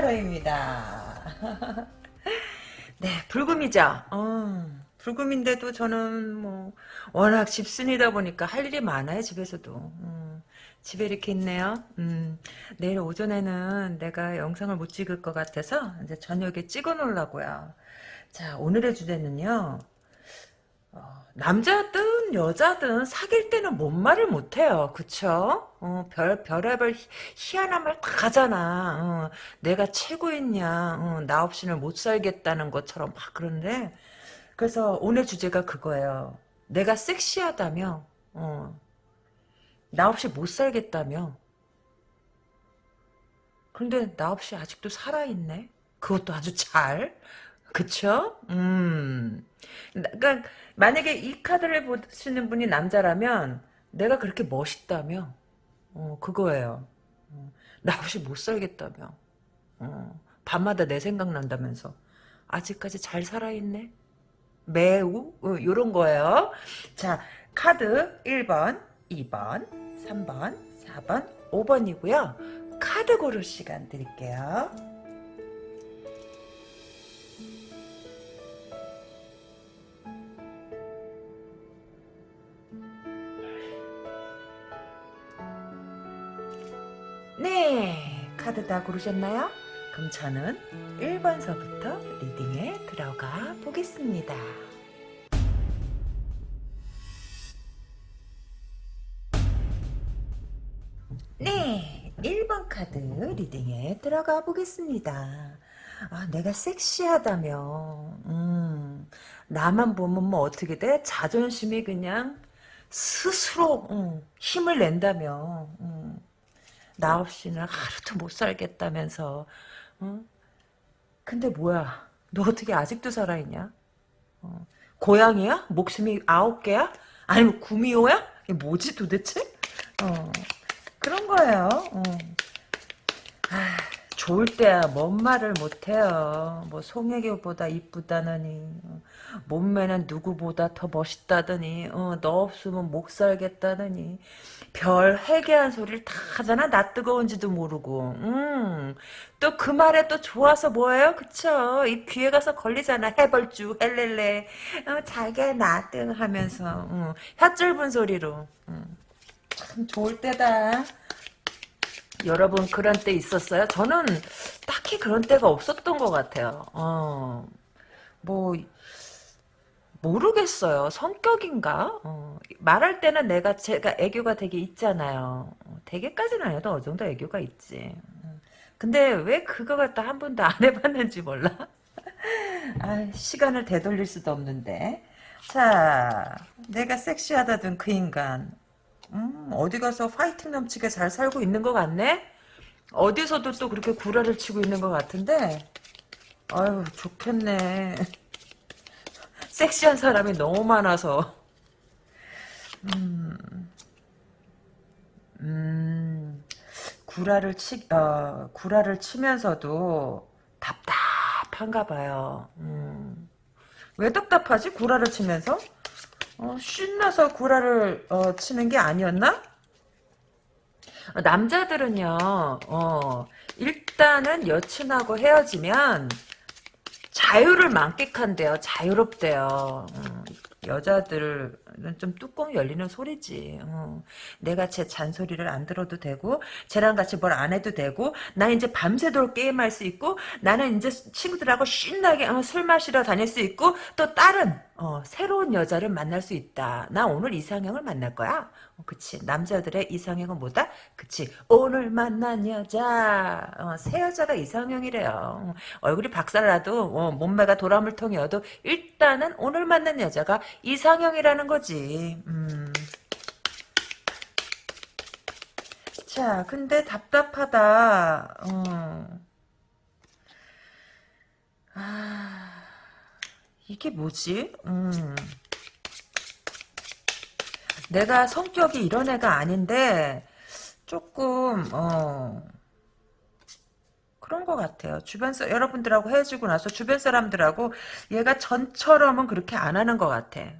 이큰타로입니다. 네, 불금이죠. 어, 불금인데도 저는 뭐 워낙 집순이다 보니까 할 일이 많아요 집에서도. 음, 집에 이렇게 있네요. 음, 내일 오전에는 내가 영상을 못 찍을 것 같아서 이제 저녁에 찍어 놓으려고요. 자, 오늘의 주제는요. 어, 남자든 여자든 사귈 때는 뭔 말을 못해요. 그쵸? 어, 별, 별의별 희- 희한한 말 다 하잖아. 어, 내가 최고였냐. 어, 나 없이는 못 살겠다는 것처럼 막 그런데. 그래서 오늘 주제가 그거예요. 내가 섹시하다며. 어, 나 없이 못 살겠다며. 근데 나 없이 아직도 살아있네. 그것도 아주 잘. 그쵸? 음. 그러니까 만약에 이 카드를 보시는 분이 남자라면 내가 그렇게 멋있다며. 어, 그거예요. 어, 나 없이 못 살겠다며. 어, 밤마다 내 생각난다면서. 아직까지 잘 살아있네? 매우? 어, 요런 거예요. 자, 카드 1번, 2번, 3번, 4번, 5번이고요. 카드 고를 시간 드릴게요. 네, 카드 다 고르셨나요? 그럼 저는 1번서부터 리딩에 들어가 보겠습니다. 네, 1번 카드 리딩에 들어가 보겠습니다. 아, 내가 섹시하다며. 음, 나만 보면 뭐 어떻게 돼? 자존심이 그냥 스스로 음, 힘을 낸다며. 음. 나 없이는 하루도 못 살겠다면서. 어? 근데 뭐야? 너 어떻게 아직도 살아있냐? 어. 고양이야? 목숨이 아홉 개야? 아니면 구미호야? 이게 뭐지 도대체? 어. 그런 거예요. 어. 아, 좋을 때야 뭔 말을 못해요. 뭐 송혜교보다 이쁘다느니 어, 몸매는 누구보다 더 멋있다더니 어, 너 없으면 못 살겠다더니 별 회개한 소리를 다 하잖아. 나 뜨거운지도 모르고. 음. 또 그 말에 또 좋아서 뭐예요? 그쵸? 이 귀에 가서 걸리잖아. 해벌주, 헬렐레. 어, 자기야 나등 하면서 어, 혀짧은 소리로. 음. 참 좋을 때다. 여러분 그런 때 있었어요? 저는 딱히 그런 때가 없었던 것 같아요. 어, 뭐 모르겠어요. 성격인가? 어, 말할 때는 내가 제가 애교가 되게 있잖아요. 어, 되게까지는 아니어도 어느 정도 애교가 있지. 음. 근데 왜 그거 갖다 한 번도 안 해봤는지 몰라. 아, 시간을 되돌릴 수도 없는데. 자, 내가 섹시하다던 그 인간. 음, 어디 가서 파이팅 넘치게 잘 살고 있는 것 같네? 어디서도 또 그렇게 구라를 치고 있는 것 같은데? 아유, 좋겠네. 섹시한 사람이 너무 많아서. 음, 음, 구라를 치, 어, 구라를 치면서도 답답한가 봐요. 음. 왜 답답하지? 구라를 치면서? 어, 신나서 구라를 어, 치는 게 아니었나? 어, 남자들은요, 어, 일단은 여친하고 헤어지면 자유를 만끽한대요. 자유롭대요. 음, 여자들은 좀 뚜껑 열리는 소리지. 어. 내가 제 잔소리를 안 들어도 되고, 쟤랑 같이 뭘 안 해도 되고, 나 이제 밤새도록 게임할 수 있고, 나는 이제 친구들하고 신나게 어, 술 마시러 다닐 수 있고, 또 다른 어, 새로운 여자를 만날 수 있다. 나 오늘 이상형을 만날 거야. 어, 그치. 남자들의 이상형은 뭐다? 그치. 오늘 만난 여자. 어, 새 여자가 이상형이래요. 어, 얼굴이 박살나도, 어, 몸매가 도라물통이어도, 일단은 오늘 만난 여자가 이상형이라는 거지. 음. 자, 근데 답답하다. 어. 아, 이게 뭐지? 음. 내가 성격이 이런 애가 아닌데, 조금, 어, 그런 것 같아요. 주변, 사, 여러분들하고 헤어지고 나서 주변 사람들하고 얘가 전처럼은 그렇게 안 하는 것 같아.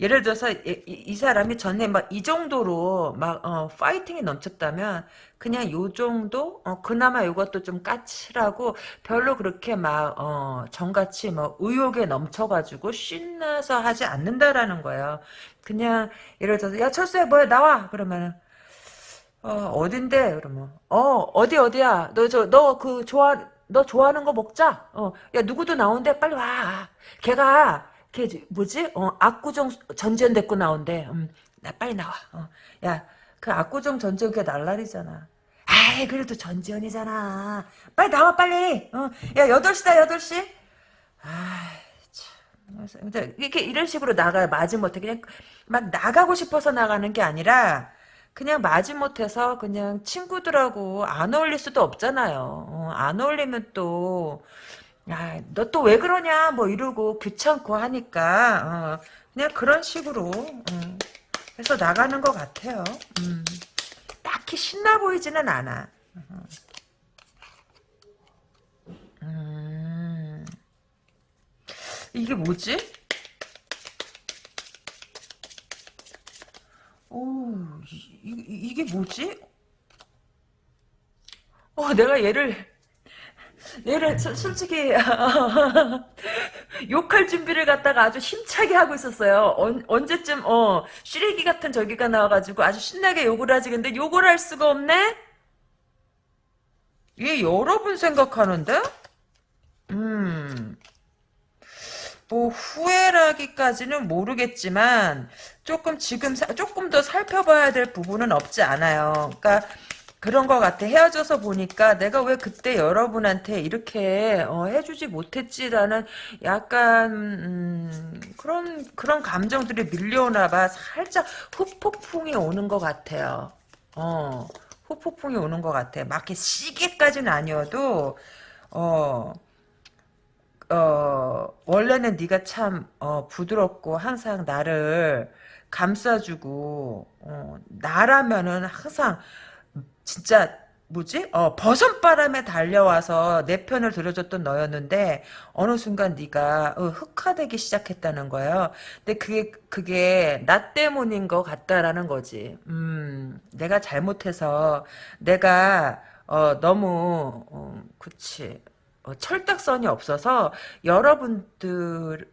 음. 예를 들어서 이, 이- 이 사람이 전에 막 이 정도로 막 어, 파이팅이 넘쳤다면 그냥 요 정도? 어, 그나마 이것도 좀 까칠하고 별로 그렇게 막 어, 정같이 뭐 의욕에 넘쳐가지고 신나서 하지 않는다라는 거예요. 그냥 예를 들어서 야 철수야 뭐야 나와. 그러면은 어 어딘데? 그러면 어 어디 어디야? 너 저 너 그 좋아 너 좋아하는 거 먹자. 어야 누구도 나온대? 빨리 와. 걔가 걔 뭐지? 어 압구정 전지현 데리고 나온대. 음 나 빨리 나와. 어 야 그 압구정 전지현 걔 날라리잖아. 아이 그래도 전지현이잖아. 빨리 나와 빨리. 어 야 8시다 8시. 아이 참. 이렇게 이런 식으로 나가 마지못해. 그냥 막 나가고 싶어서 나가는 게 아니라 그냥 마지못해서 그냥 친구들하고 안 어울릴 수도 없잖아요. 어, 안 어울리면 또, 야, 너또 왜 그러냐, 뭐 이러고 귀찮고 하니까, 어, 그냥 그런 식으로, 음, 해서 나가는 것 같아요. 음, 딱히 신나 보이지는 않아. 음, 이게 뭐지? 오, 이, 이- 이게 뭐지? 어, 내가 얘를, 얘를 소- 솔직히 욕할 준비를 갖다가 아주 힘차게 하고 있었어요. 언, 언제쯤 어 쓰레기 같은 저기가 나와가지고 아주 신나게 욕을 하지 근데 욕을 할 수가 없네? 얘 여러분 생각하는데? 음, 뭐 후회라기까지는 모르겠지만 조금 지금 사- 조금 더 살펴봐야 될 부분은 없지 않아요. 그러니까 그런 것 같아. 헤어져서 보니까 내가 왜 그때 여러분한테 이렇게 어, 해주지 못했지라는 약간 음, 그런 그런 감정들이 밀려오나 봐. 살짝 후폭풍이 오는 것 같아요. 어, 후폭풍이 오는 것 같아. 막 이렇게 시기까지는 아니어도 어. 어, 원래는 네가 참 어, 부드럽고 항상 나를 감싸주고 어, 나라면은 항상 진짜 뭐지? 어, 버선바람에 달려와서 내 편을 들어줬던 너였는데 어느 순간 네가 어, 흑화되기 시작했다는 거예요. 근데 그게 그게 나 때문인 것 같다라는 거지. 음, 내가 잘못해서 내가 어, 너무 어, 그치. 어, 철딱선이 없어서 여러분들의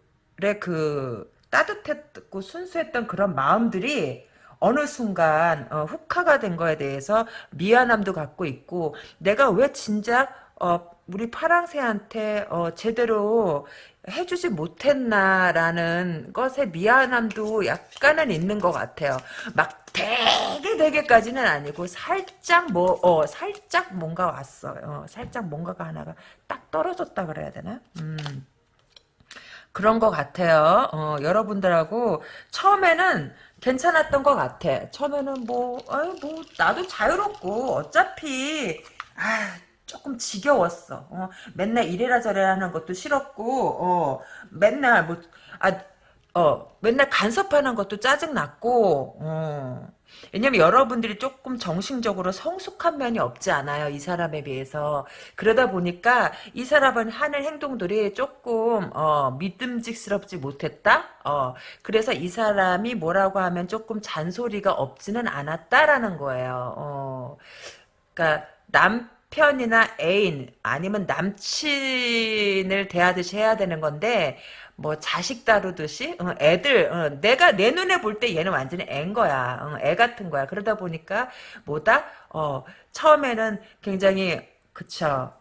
그 따뜻했고 순수했던 그런 마음들이 어느 순간 어, 훅화가 된 거에 대해서 미안함도 갖고 있고 내가 왜 진작 어, 우리 파랑새한테 어, 제대로 해주지 못했나라는 것에 미안함도 약간은 있는 것 같아요. 막 되게 되게까지는 아니고 살짝 뭐 어, 살짝 뭔가 왔어. 어, 살짝 뭔가가 하나가 딱 떨어졌다 그래야 되나? 음. 그런 것 같아요. 어, 여러분들하고 처음에는 괜찮았던 것 같아. 처음에는 뭐, 아유, 뭐, 나도 자유롭고, 어차피, 아, 조금 지겨웠어. 어, 맨날 이래라 저래라 하는 것도 싫었고, 어, 맨날 뭐, 아, 어, 맨날 간섭하는 것도 짜증났고, 어. 왜냐면 여러분들이 조금 정신적으로 성숙한 면이 없지 않아요. 이 사람에 비해서. 그러다 보니까 이 사람은 하는 행동들이 조금, 어, 믿음직스럽지 못했다? 어, 그래서 이 사람이 뭐라고 하면 조금 잔소리가 없지는 않았다라는 거예요. 어, 그러니까 남 편이나 애인 아니면 남친을 대하듯이 해야 되는 건데 뭐 자식 다루듯이 어, 애들 어, 내가 내 눈에 볼 때 얘는 완전히 애인 거야 어, 애 같은 거야 그러다 보니까 뭐다 어 처음에는 굉장히 그쵸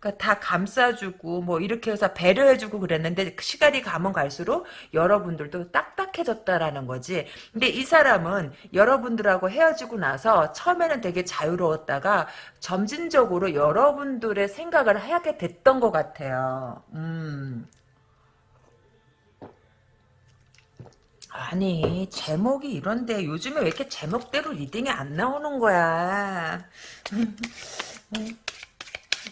그러니까 다 감싸주고 뭐 이렇게 해서 배려해주고 그랬는데 시간이 가면 갈수록 여러분들도 딱딱해졌다라는 거지. 근데 이 사람은 여러분들하고 헤어지고 나서 처음에는 되게 자유로웠다가 점진적으로 여러분들의 생각을 하게 됐던 것 같아요. 음. 아니 제목이 이런데 요즘에 왜 이렇게 제목대로 reading이 안 나오는 거야?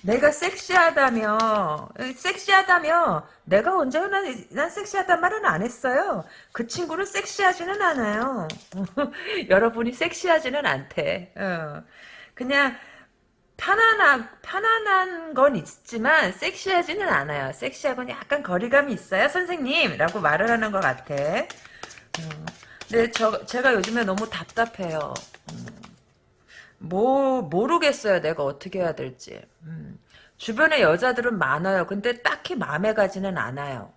내가 섹시하다며 섹시하다며 내가 언제 난, 난 섹시하단 말은 안 했어요. 그 친구는 섹시하지는 않아요. 여러분이 섹시하지는 않대. 어. 그냥 편안한 편안한 건 있지만 섹시하지는 않아요. 섹시하고는 약간 거리감이 있어요 선생님? 라고 말을 하는 것 같아 음. 근데 저 제가 요즘에 너무 답답해요. 음. 뭐 모르겠어요. 내가 어떻게 해야 될지. 음. 주변에 여자들은 많아요. 근데 딱히 마음에 가지는 않아요.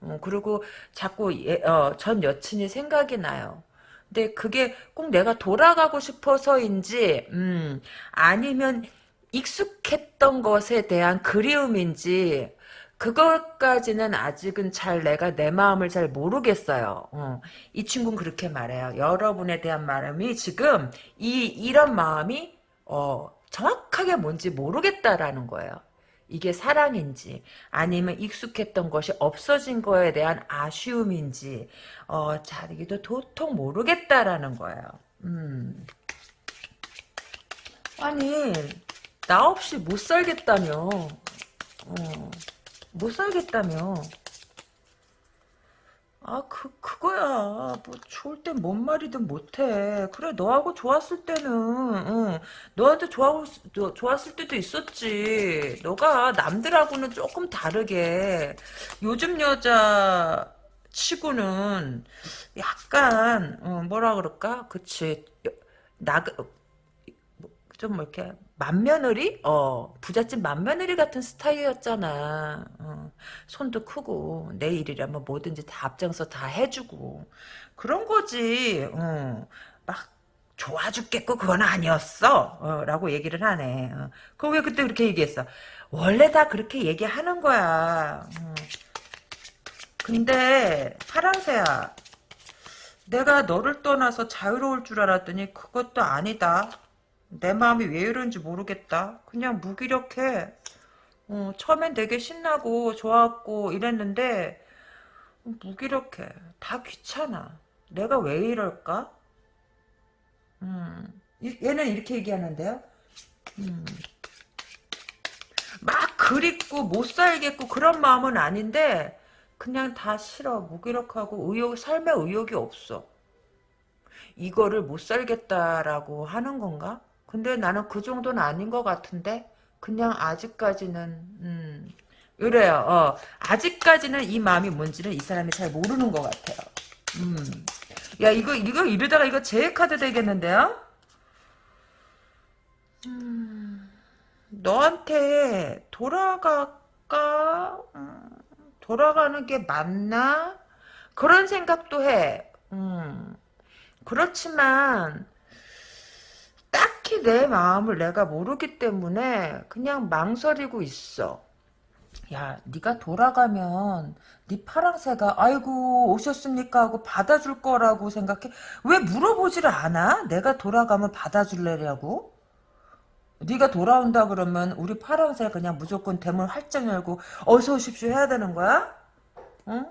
어, 그리고 자꾸 예, 어, 전 여친이 생각이 나요. 근데 그게 꼭 내가 돌아가고 싶어서인지, 음, 아니면 익숙했던 것에 대한 그리움인지, 그것까지는 아직은 잘 내가 내 마음을 잘 모르겠어요. 어, 이 친구는 그렇게 말해요. 여러분에 대한 마음이 지금 이 이런 마음이 어, 정확하게 뭔지 모르겠다라는 거예요. 이게 사랑인지 아니면 익숙했던 것이 없어진 거에 대한 아쉬움인지 어, 자기도 도통 모르겠다라는 거예요. 음. 아니 나 없이 못 살겠다며 어, 못 살겠다며 아, 그, 그거야. 뭐, 좋을 땐 뭔 말이든 못해. 그래, 너하고 좋았을 때는, 응, 너한테 너, 좋았을 때도 있었지. 너가 남들하고는 조금 다르게, 요즘 여자 치고는 약간, 어, 뭐라 그럴까? 그치. 나, 좀뭐 이렇게 맏며느리? 어 부잣집 맏며느리 같은 스타일이었잖아. 어, 손도 크고 내 일이라면 뭐든지 다 앞장서 다 해주고 그런 거지. 어, 막 좋아 죽겠고 그건 아니었어. 어, 라고 얘기를 하네. 어. 그왜 그때 그렇게 얘기했어? 원래 다 그렇게 얘기하는 거야. 어. 근데 파랑새야 내가 너를 떠나서 자유로울 줄 알았더니 그것도 아니다. 내 마음이 왜 이런지 모르겠다. 그냥 무기력해. 어, 처음엔 되게 신나고 좋았고 이랬는데 무기력해. 다 귀찮아. 내가 왜 이럴까? 음, 얘는 이렇게 얘기하는데요. 음, 막 그립고 못 살겠고 그런 마음은 아닌데 그냥 다 싫어. 무기력하고 의욕, 삶에 의욕이 없어. 이거를 못 살겠다라고 하는 건가? 근데 나는 그 정도는 아닌 것 같은데 그냥 아직까지는 음, 이래요. 어, 아직까지는 이 마음이 뭔지는 이 사람이 잘 모르는 것 같아요. 음. 야 이거 이거 이러다가 이거 제 카드 되겠는데요? 음, 너한테 돌아갈까? 음, 돌아가는 게 맞나? 그런 생각도 해. 음, 그렇지만 딱히 내 마음을 내가 모르기 때문에 그냥 망설이고 있어. 야, 네가 돌아가면 네 파랑새가 아이고 오셨습니까 하고 받아줄 거라고 생각해. 왜 물어보지를 않아? 내가 돌아가면 받아줄래냐고? 네가 돌아온다 그러면 우리 파랑새 그냥 무조건 대문 활짝 열고 어서 오십시오 해야 되는 거야? 응?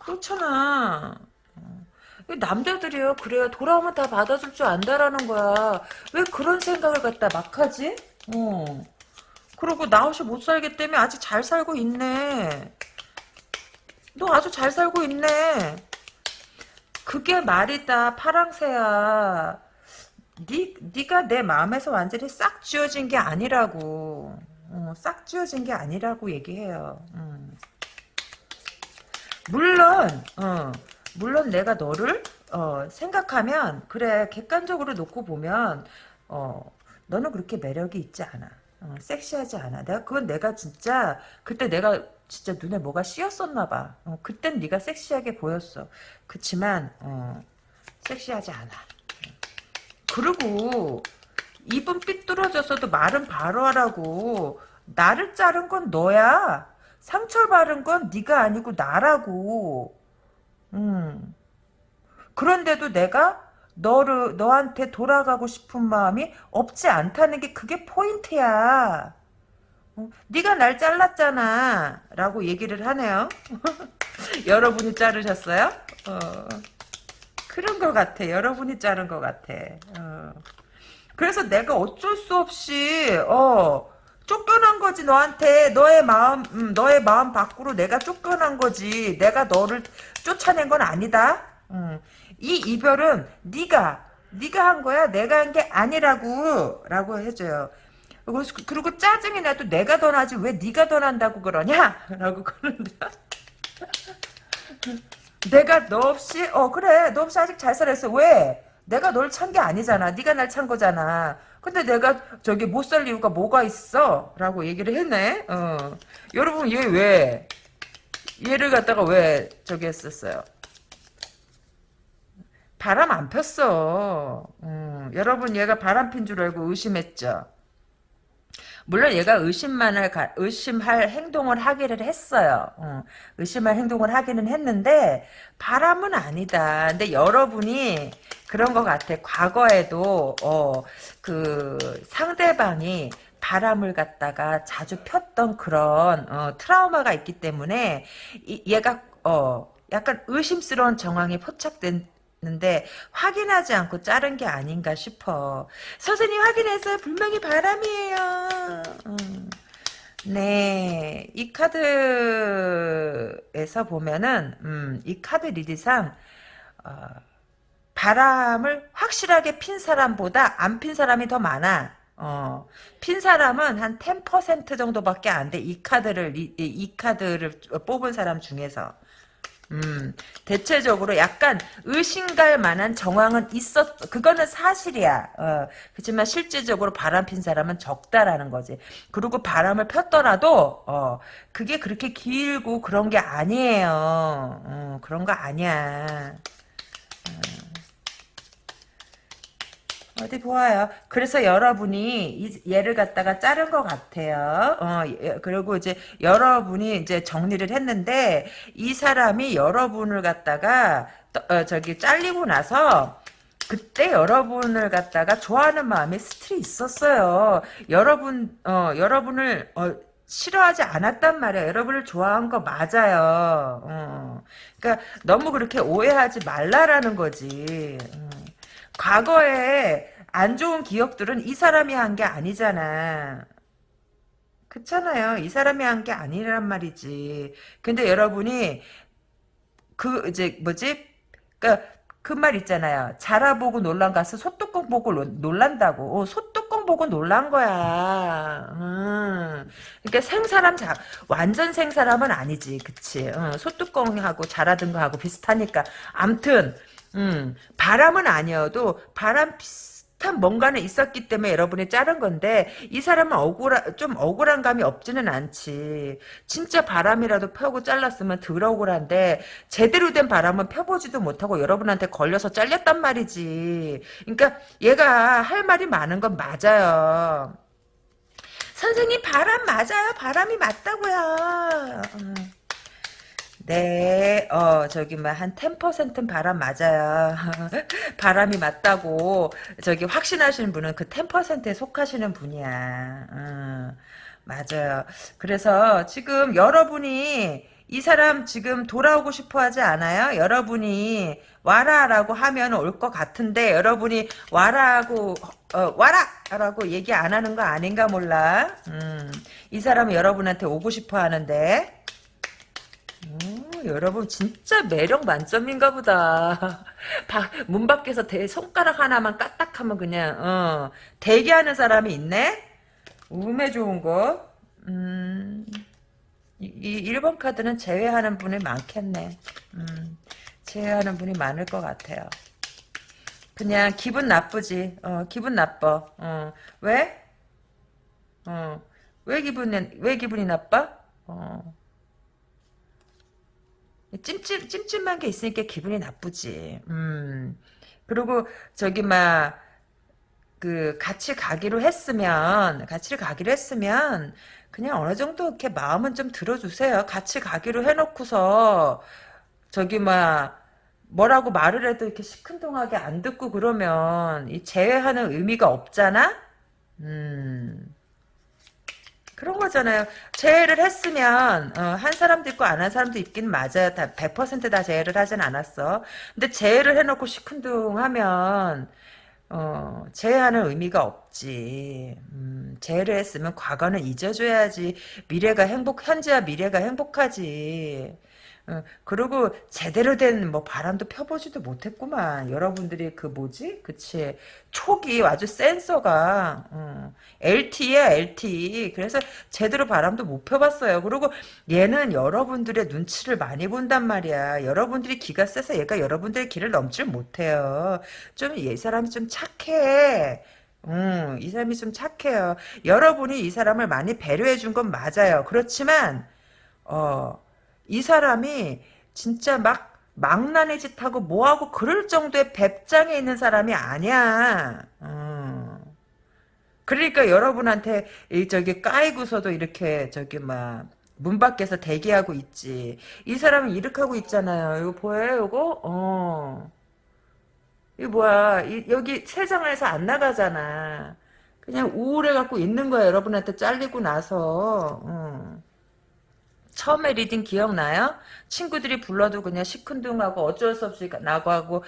그렇잖아. 남자들이요. 그래요. 돌아오면 다 받아줄 줄 안다라는 거야. 왜 그런 생각을 갖다 막 하지? 어. 그리고 나 없이 못 살기 때문에 아직 잘 살고 있네. 너 아주 잘 살고 있네. 그게 말이다. 파랑새야. 니, 니가 내 마음에서 완전히 싹 지워진 게 아니라고. 어, 싹 지워진 게 아니라고 얘기해요. 음. 물론, 어, 물론 내가 너를 어, 생각하면 그래 객관적으로 놓고 보면 어, 너는 그렇게 매력이 있지 않아. 어, 섹시하지 않아. 내가 그건 내가 진짜 그때 내가 진짜 눈에 뭐가 씌었었나 봐. 어, 그땐 네가 섹시하게 보였어. 그치만 어, 섹시하지 않아. 그리고 입은 삐뚤어졌어도 말은 바로 하라고. 나를 자른 건 너야. 상처를 받은 건 네가 아니고 나라고. 음. 그런데도 내가 너를 너한테 돌아가고 싶은 마음이 없지 않다는 게 그게 포인트야. 어, 네가 날 잘랐잖아. 라고 얘기를 하네요. 여러분이 자르셨어요? 어, 그런 것 같아. 여러분이 자른 것 같아. 어. 그래서 내가 어쩔 수 없이 어 쫓겨난 거지 너한테. 너의 마음 음, 너의 마음 밖으로 내가 쫓겨난 거지. 내가 너를 쫓아낸 건 아니다. 음, 이 이별은 네가 네가 한 거야. 내가 한 게 아니라고. 라고 해줘요. 그리고 짜증이 나도 내가 더 나지 왜 네가 더 난다고 그러냐? 라고 그러는데. 내가 너 없이 어 그래. 너 없이 아직 잘 살았어. 왜? 내가 널 찬 게 아니잖아. 네가 날 찬 거잖아 근데 내가 저기 못 살 이유가 뭐가 있어? 라고 얘기를 했네. 어. 여러분 얘 왜? 얘를 갖다가 왜 저기 했었어요? 바람 안 폈어. 음, 여러분 얘가 바람 핀 줄 알고 의심했죠? 물론 얘가 의심만을 가, 의심할 행동을 하기를 했어요. 어, 의심할 행동을 하기는 했는데 바람은 아니다. 근데 여러분이 그런 것 같아. 과거에도 어, 그 상대방이 바람을 갖다가 자주 폈던 그런 어, 트라우마가 있기 때문에 이, 얘가 어, 약간 의심스러운 정황이 포착된 는데 확인하지 않고 자른 게 아닌가 싶어. 선생님 확인했어요. 분명히 바람이에요. 음. 네, 이 카드에서 보면은 음, 이 카드 리드상 어, 바람을 확실하게 핀 사람보다 안 핀 사람이 더 많아. 어, 핀 사람은 한 10% 정도밖에 안 돼. 이 카드를 이, 이 카드를 뽑은 사람 중에서. 음, 대체적으로 약간 의심갈 만한 정황은 있었, 그거는 사실이야. 어, 그렇지만 실질적으로 바람 핀 사람은 적다라는 거지. 그리고 바람을 폈더라도, 어, 그게 그렇게 길고 그런 게 아니에요. 어, 그런 거 아니야. 어 디 보아요. 그래서 여러분이 얘를 갖다가 자른 것 같아요. 어, 그리고 이제 여러분이 이제 정리를 했는데 이 사람이 여러분을 갖다가 어, 저기 잘리고 나서 그때 여러분을 갖다가 좋아하는 마음이 스틸이 있었어요. 여러분 어, 여러분을 어, 싫어하지 않았단 말이야. 여러분을 좋아한 거 맞아요. 어. 그러니까 너무 그렇게 오해하지 말라라는 거지. 음. 과거에 안 좋은 기억들은 이 사람이 한 게 아니잖아. 그렇잖아요. 이 사람이 한 게 아니란 말이지. 근데 여러분이 그 이제 뭐지? 그러니까 그 말 있잖아요. 자라보고 놀란 가서 소뚜껑 보고 놀란다고. 어, 소뚜껑 보고 놀란 거야. 음. 그러니까 생사람 자, 완전 생사람은 아니지. 그치? 어, 소뚜껑하고 자라든 거하고 비슷하니까. 암튼 음, 바람은 아니어도 바람 비슷한 뭔가는 있었기 때문에 여러분이 자른 건데 이 사람은 억울한 좀 억울한 감이 없지는 않지. 진짜 바람이라도 펴고 잘랐으면 덜 억울한데 제대로 된 바람은 펴보지도 못하고 여러분한테 걸려서 잘렸단 말이지. 그러니까 얘가 할 말이 많은 건 맞아요. 선생님 바람 맞아요. 바람이 맞다고요. 음. 네, 어, 저기, 뭐, 한 10%는 바람 맞아요. 바람이 맞다고, 저기, 확신하시는 분은 그 10%에 속하시는 분이야. 음, 맞아요. 그래서 지금 여러분이 이 사람 지금 돌아오고 싶어 하지 않아요? 여러분이 와라라고 하면 올 것 같은데, 여러분이 와라고, 어, 와라! 라고 얘기 안 하는 거 아닌가 몰라. 음, 이 사람은 여러분한테 오고 싶어 하는데, 여러분 진짜 매력 만점인가 보다. 바, 문 밖에서 대 손가락 하나만 까딱하면 그냥 어, 대기하는 사람이 있네. 음에 좋은 거. 음, 이, 이 1번 카드는 제외하는 분이 많겠네. 음, 제외하는 분이 많을 것 같아요. 그냥 기분 나쁘지. 어, 기분 나빠. 어, 왜? 어, 왜 기분이 왜 기분이 나빠? 어. 찜찜, 찜찜한 게 있으니까 기분이 나쁘지. 음. 그리고, 저기, 막, 그, 같이 가기로 했으면, 같이 가기로 했으면, 그냥 어느 정도 이렇게 마음은 좀 들어주세요. 같이 가기로 해놓고서, 저기, 막, 뭐라고 말을 해도 이렇게 시큰둥하게 안 듣고 그러면, 이 제외하는 의미가 없잖아? 음. 그런 거잖아요. 제외를 했으면 어, 한 사람도 있고 안 한 사람도 있긴 맞아요. 다 100%다 제외를 하진 않았어. 근데 제외를 해놓고 시큰둥하면 어, 제외하는 의미가 없지. 음, 제외를 했으면 과거는 잊어줘야지. 미래가 행복, 현재와 미래가 행복하지. 어, 그리고 제대로 된 뭐 바람도 펴보지도 못했구만. 여러분들이 그 뭐지? 그치. 촉이 아주 센서가 어, LT야 LT. 그래서 제대로 바람도 못 펴봤어요. 그리고 얘는 여러분들의 눈치를 많이 본단 말이야. 여러분들이 기가 세서 얘가 여러분들의 길을 넘질 못해요. 좀 이 사람이 좀 착해. 음, 이 사람이 좀 착해요. 여러분이 이 사람을 많이 배려해 준 건 맞아요. 그렇지만 어, 이 사람이 진짜 막 망나니 짓하고 뭐하고 그럴 정도의 뵙장에 있는 사람이 아니야. 음. 그러니까 여러분한테 이 저기 까이고서도 이렇게 저기 막 문 밖에서 대기하고 있지. 이 사람은 이렇게 하고 있잖아요. 이거 보여요, 이거? 어. 이거 뭐야. 이, 여기 세상에서 안 나가잖아. 그냥 우울해갖고 있는 거야, 여러분한테 잘리고 나서. 어. 처음에 reading 기억나요? 친구들이 불러도 그냥 시큰둥하고 어쩔 수 없이 나가고 하고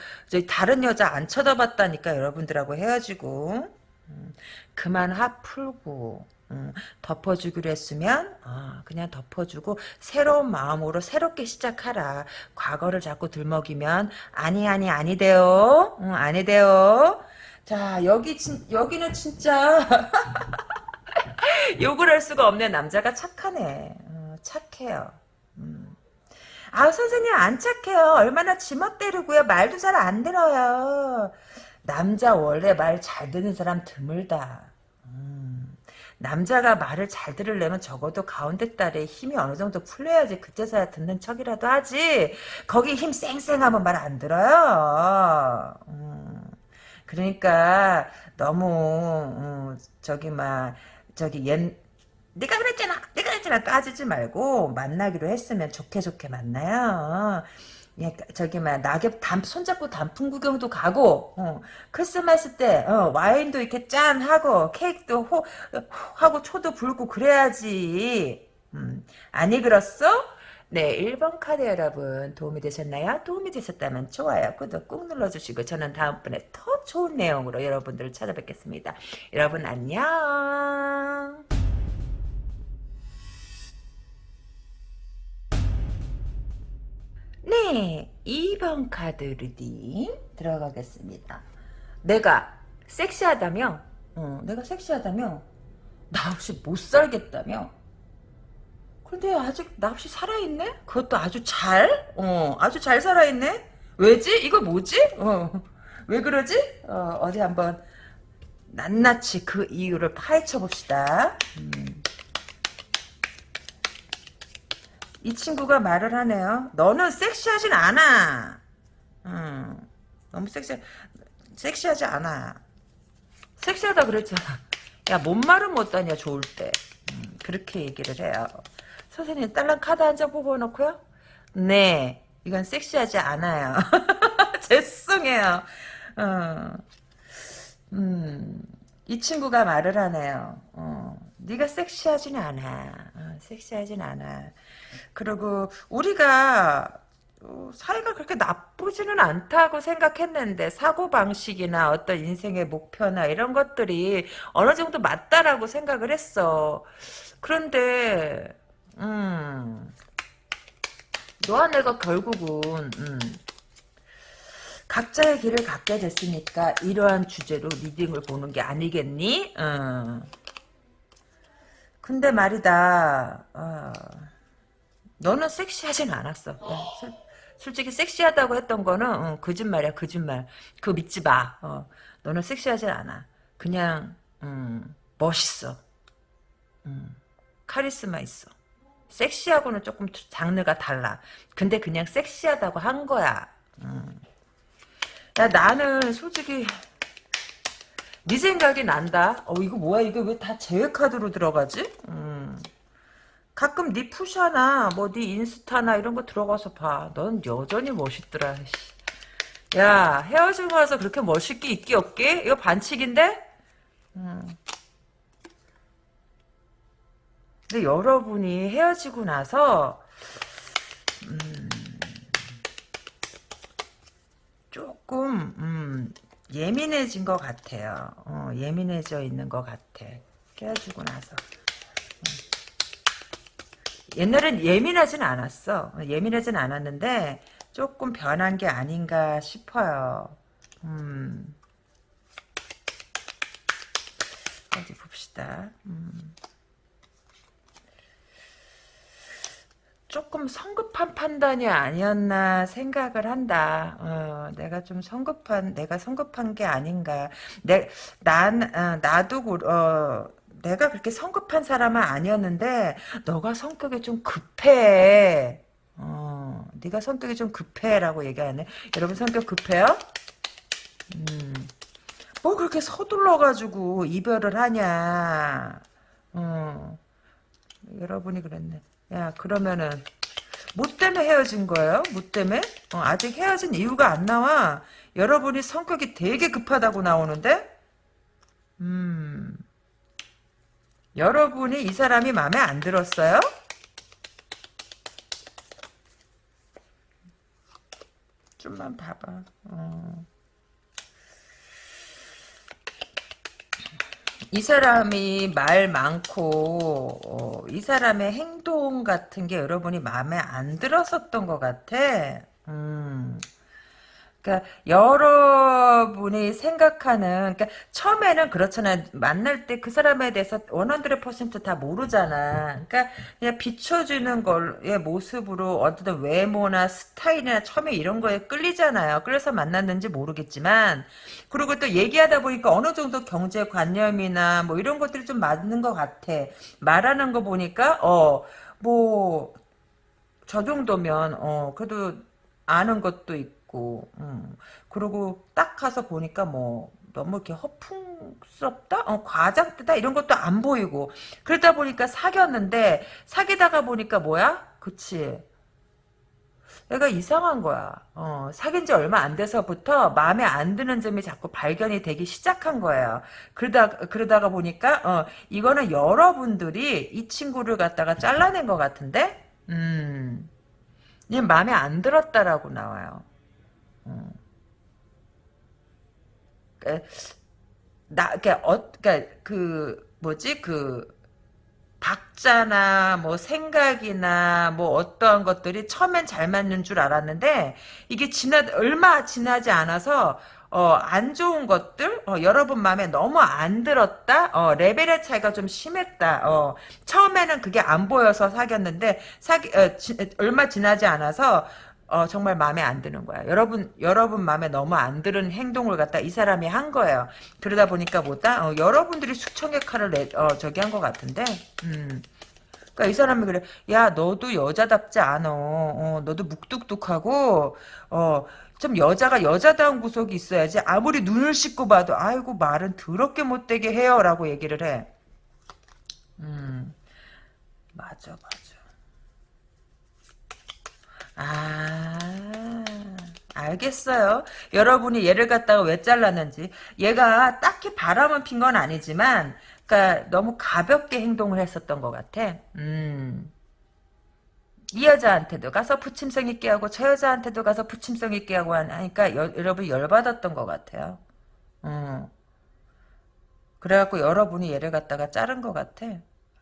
다른 여자 안 쳐다봤다니까 여러분들하고 헤어지고. 음, 그만 화 풀고 음, 덮어주기로 했으면 어, 그냥 덮어주고 새로운 마음으로 새롭게 시작하라. 과거를 자꾸 들먹이면 아니 아니 아니돼요. 응, 아니돼요. 자 여기 진, 여기는 진짜 욕을 할 수가 없네. 남자가 착하네. 어, 착해요. 음. 아 선생님 안 착해요. 얼마나 지멋대로고요. 말도 잘 안 들어요. 남자 원래 말 잘 듣는 사람 드물다. 음. 남자가 말을 잘 들으려면 적어도 가운데 딸에 힘이 어느 정도 풀려야지 그때서야 듣는 척이라도 하지. 거기 힘 쌩쌩하면 말 안 들어요. 음. 그러니까 너무 음, 저기 막 저기 옛 내가 그랬잖아 내가 그랬잖아 까지지 말고 만나기로 했으면 좋게 좋게 만나요 예, 저기 막 낙엽 담 손잡고 단풍 구경도 가고 어, 크리스마스 때 어, 와인도 이렇게 짠 하고 케이크도 호, 호 하고 초도 불고 그래야지 음, 아니 그렇소? 네 1번 카드 여러분 도움이 되셨나요? 도움이 되셨다면 좋아요 구독 꾹 눌러주시고 저는 다음번에 더 좋은 내용으로 여러분들을 찾아뵙겠습니다 여러분 안녕 네, 2번 카드 reading 들어가겠습니다. 내가 섹시하다며? 어, 내가 섹시하다며? 나 없이 못 살겠다며? 근데 아직 나 없이 살아있네? 그것도 아주 잘? 어, 아주 잘 살아있네? 왜지? 이거 뭐지? 어, 왜 그러지? 어, 어디 한번 낱낱이 그 이유를 파헤쳐 봅시다. 음. 이 친구가 말을 하네요. 너는 섹시하진 않아. 음, 너무 섹시, 섹시하지 않아. 섹시하다 그랬잖아. 야, 뭔 말은 못하냐, 좋을 때. 음, 그렇게 얘기를 해요. 선생님, 딸랑 카드 한 장 뽑아놓고요? 네, 이건 섹시하지 않아요. 죄송해요. 어, 음, 이 친구가 말을 하네요. 어, 네가 섹시하진 않아. 어, 섹시하진 않아. 그리고 우리가 어, 사이가 그렇게 나쁘지는 않다고 생각했는데 사고방식이나 어떤 인생의 목표나 이런 것들이 어느 정도 맞다라고 생각을 했어. 그런데 음, 너와 내가 결국은 음, 각자의 길을 갖게 됐으니까 이러한 주제로 리딩을 보는 게 아니겠니? 어. 근데 말이다. 어. 너는 섹시하진 않았어. 어, 솔, 솔직히 섹시하다고 했던 거는 어, 거짓말이야 거짓말. 그거 믿지 마. 어, 너는 섹시하진 않아. 그냥 음, 멋있어. 음, 카리스마 있어. 섹시하고는 조금 장르가 달라. 근데 그냥 섹시하다고 한 거야. 음. 야 나는 솔직히 네 생각이 난다. 어 이거 뭐야 이거 왜다 제외 카드로 들어가지? 음. 가끔 네 푸샤나 뭐 네 인스타나 이런 거 들어가서 봐. 넌 여전히 멋있더라. 야 헤어지고 나서 그렇게 멋있게 있기 없게? 이거 반칙인데? 음. 근데 여러분이 헤어지고 나서 음, 조금 음, 예민해진 것 같아요. 어, 예민해져 있는 것 같아. 헤어지고 나서. 옛날엔 예민하진 않았어. 예민하진 않았는데 조금 변한 게 아닌가 싶어요. 음. 어디 봅시다. 음. 조금 성급한 판단이 아니었나 생각을 한다. 어, 내가 좀 성급한, 내가 성급한 게 아닌가. 내, 난, 어, 나도, 어, 내가 그렇게 성급한 사람은 아니었는데, 너가 성격이 좀 급해. 어, 네가 성격이 좀 급해라고 얘기하네. 여러분 성격 급해요? 음, 뭐 그렇게 서둘러가지고 이별을 하냐. 어, 여러분이 그랬네. 야 그러면은 뭐 때문에 헤어진 거예요? 뭐 때문에? 어, 아직 헤어진 이유가 안 나와. 여러분이 성격이 되게 급하다고 나오는데? 음. 여러분이 이 사람이 마음에 안 들었어요? 좀만 봐봐. 어. 이 사람이 말 많고 어, 이 사람의 행동 같은 게 여러분이 마음에 안 들었었던 것 같아. 음. 그러니까 여러분이 생각하는 그러니까 처음에는 그렇잖아요. 만날 때 그 사람에 대해서 100%다 모르잖아. 그러니까 그냥 비춰주는 걸의 모습으로 어떤 외모나 스타일이나 처음에 이런 거에 끌리잖아요. 그래서 만났는지 모르겠지만 그리고 또 얘기하다 보니까 어느 정도 경제 관념이나 뭐 이런 것들이 좀 맞는 것 같아. 말하는 거 보니까 어뭐 저 정도면 어 그래도 아는 것도 있고 음. 그리고 딱 가서 보니까 뭐 너무 이렇게 허풍스럽다? 어, 과장되다? 이런 것도 안 보이고 그러다 보니까 사귀었는데 사귀다가 보니까 뭐야? 그치 내가 이상한 거야. 어, 사귄 지 얼마 안 돼서부터 마음에 안 드는 점이 자꾸 발견이 되기 시작한 거예요. 그러다, 그러다가 보니까, 어, 이거는 여러분들이 이 친구를 갖다가 잘라낸 것 같은데? 음, 얘 마음에 안 들었다라고 나와요. 음. 그, 나, 그, 어, 그, 그, 뭐지, 그, 박자나 뭐 생각이나 뭐 어떠한 것들이 처음엔 잘 맞는 줄 알았는데 이게 지나 얼마 지나지 않아서 어, 안 좋은 것들, 어, 여러분 마음에 너무 안 들었다, 어, 레벨의 차이가 좀 심했다, 어, 처음에는 그게 안 보여서 사귀었는데, 사귀, 어, 지, 얼마 지나지 않아서, 어, 정말 마음에 안 드는 거야. 여러분, 여러분 마음에 너무 안 드는 행동을 갖다 이 사람이 한 거예요. 그러다 보니까 뭐다? 어, 여러분들이 칼을 내, 어, 저기 한 것 같은데, 음. 그러니까 이 사람이 그래, 야, 너도 여자답지 않어. 어, 너도 묵뚝뚝하고, 어, 좀 여자가 여자다운 구석이 있어야지. 아무리 눈을 씻고 봐도, 아이고, 말은 더럽게 못되게 해요. 라고 얘기를 해. 음, 맞아, 맞아. 아, 알겠어요. 여러분이 얘를 갖다가 왜 잘랐는지. 얘가 딱히 바람은 핀 건 아니지만, 그니까 너무 가볍게 행동을 했었던 것 같아. 음. 이 여자한테도 가서 부침성 있게 하고, 저 여자한테도 가서 부침성 있게 하고 하니까 여, 여러분이 열받았던 것 같아요. 음. 그래갖고 여러분이 얘를 갖다가 자른 것 같아.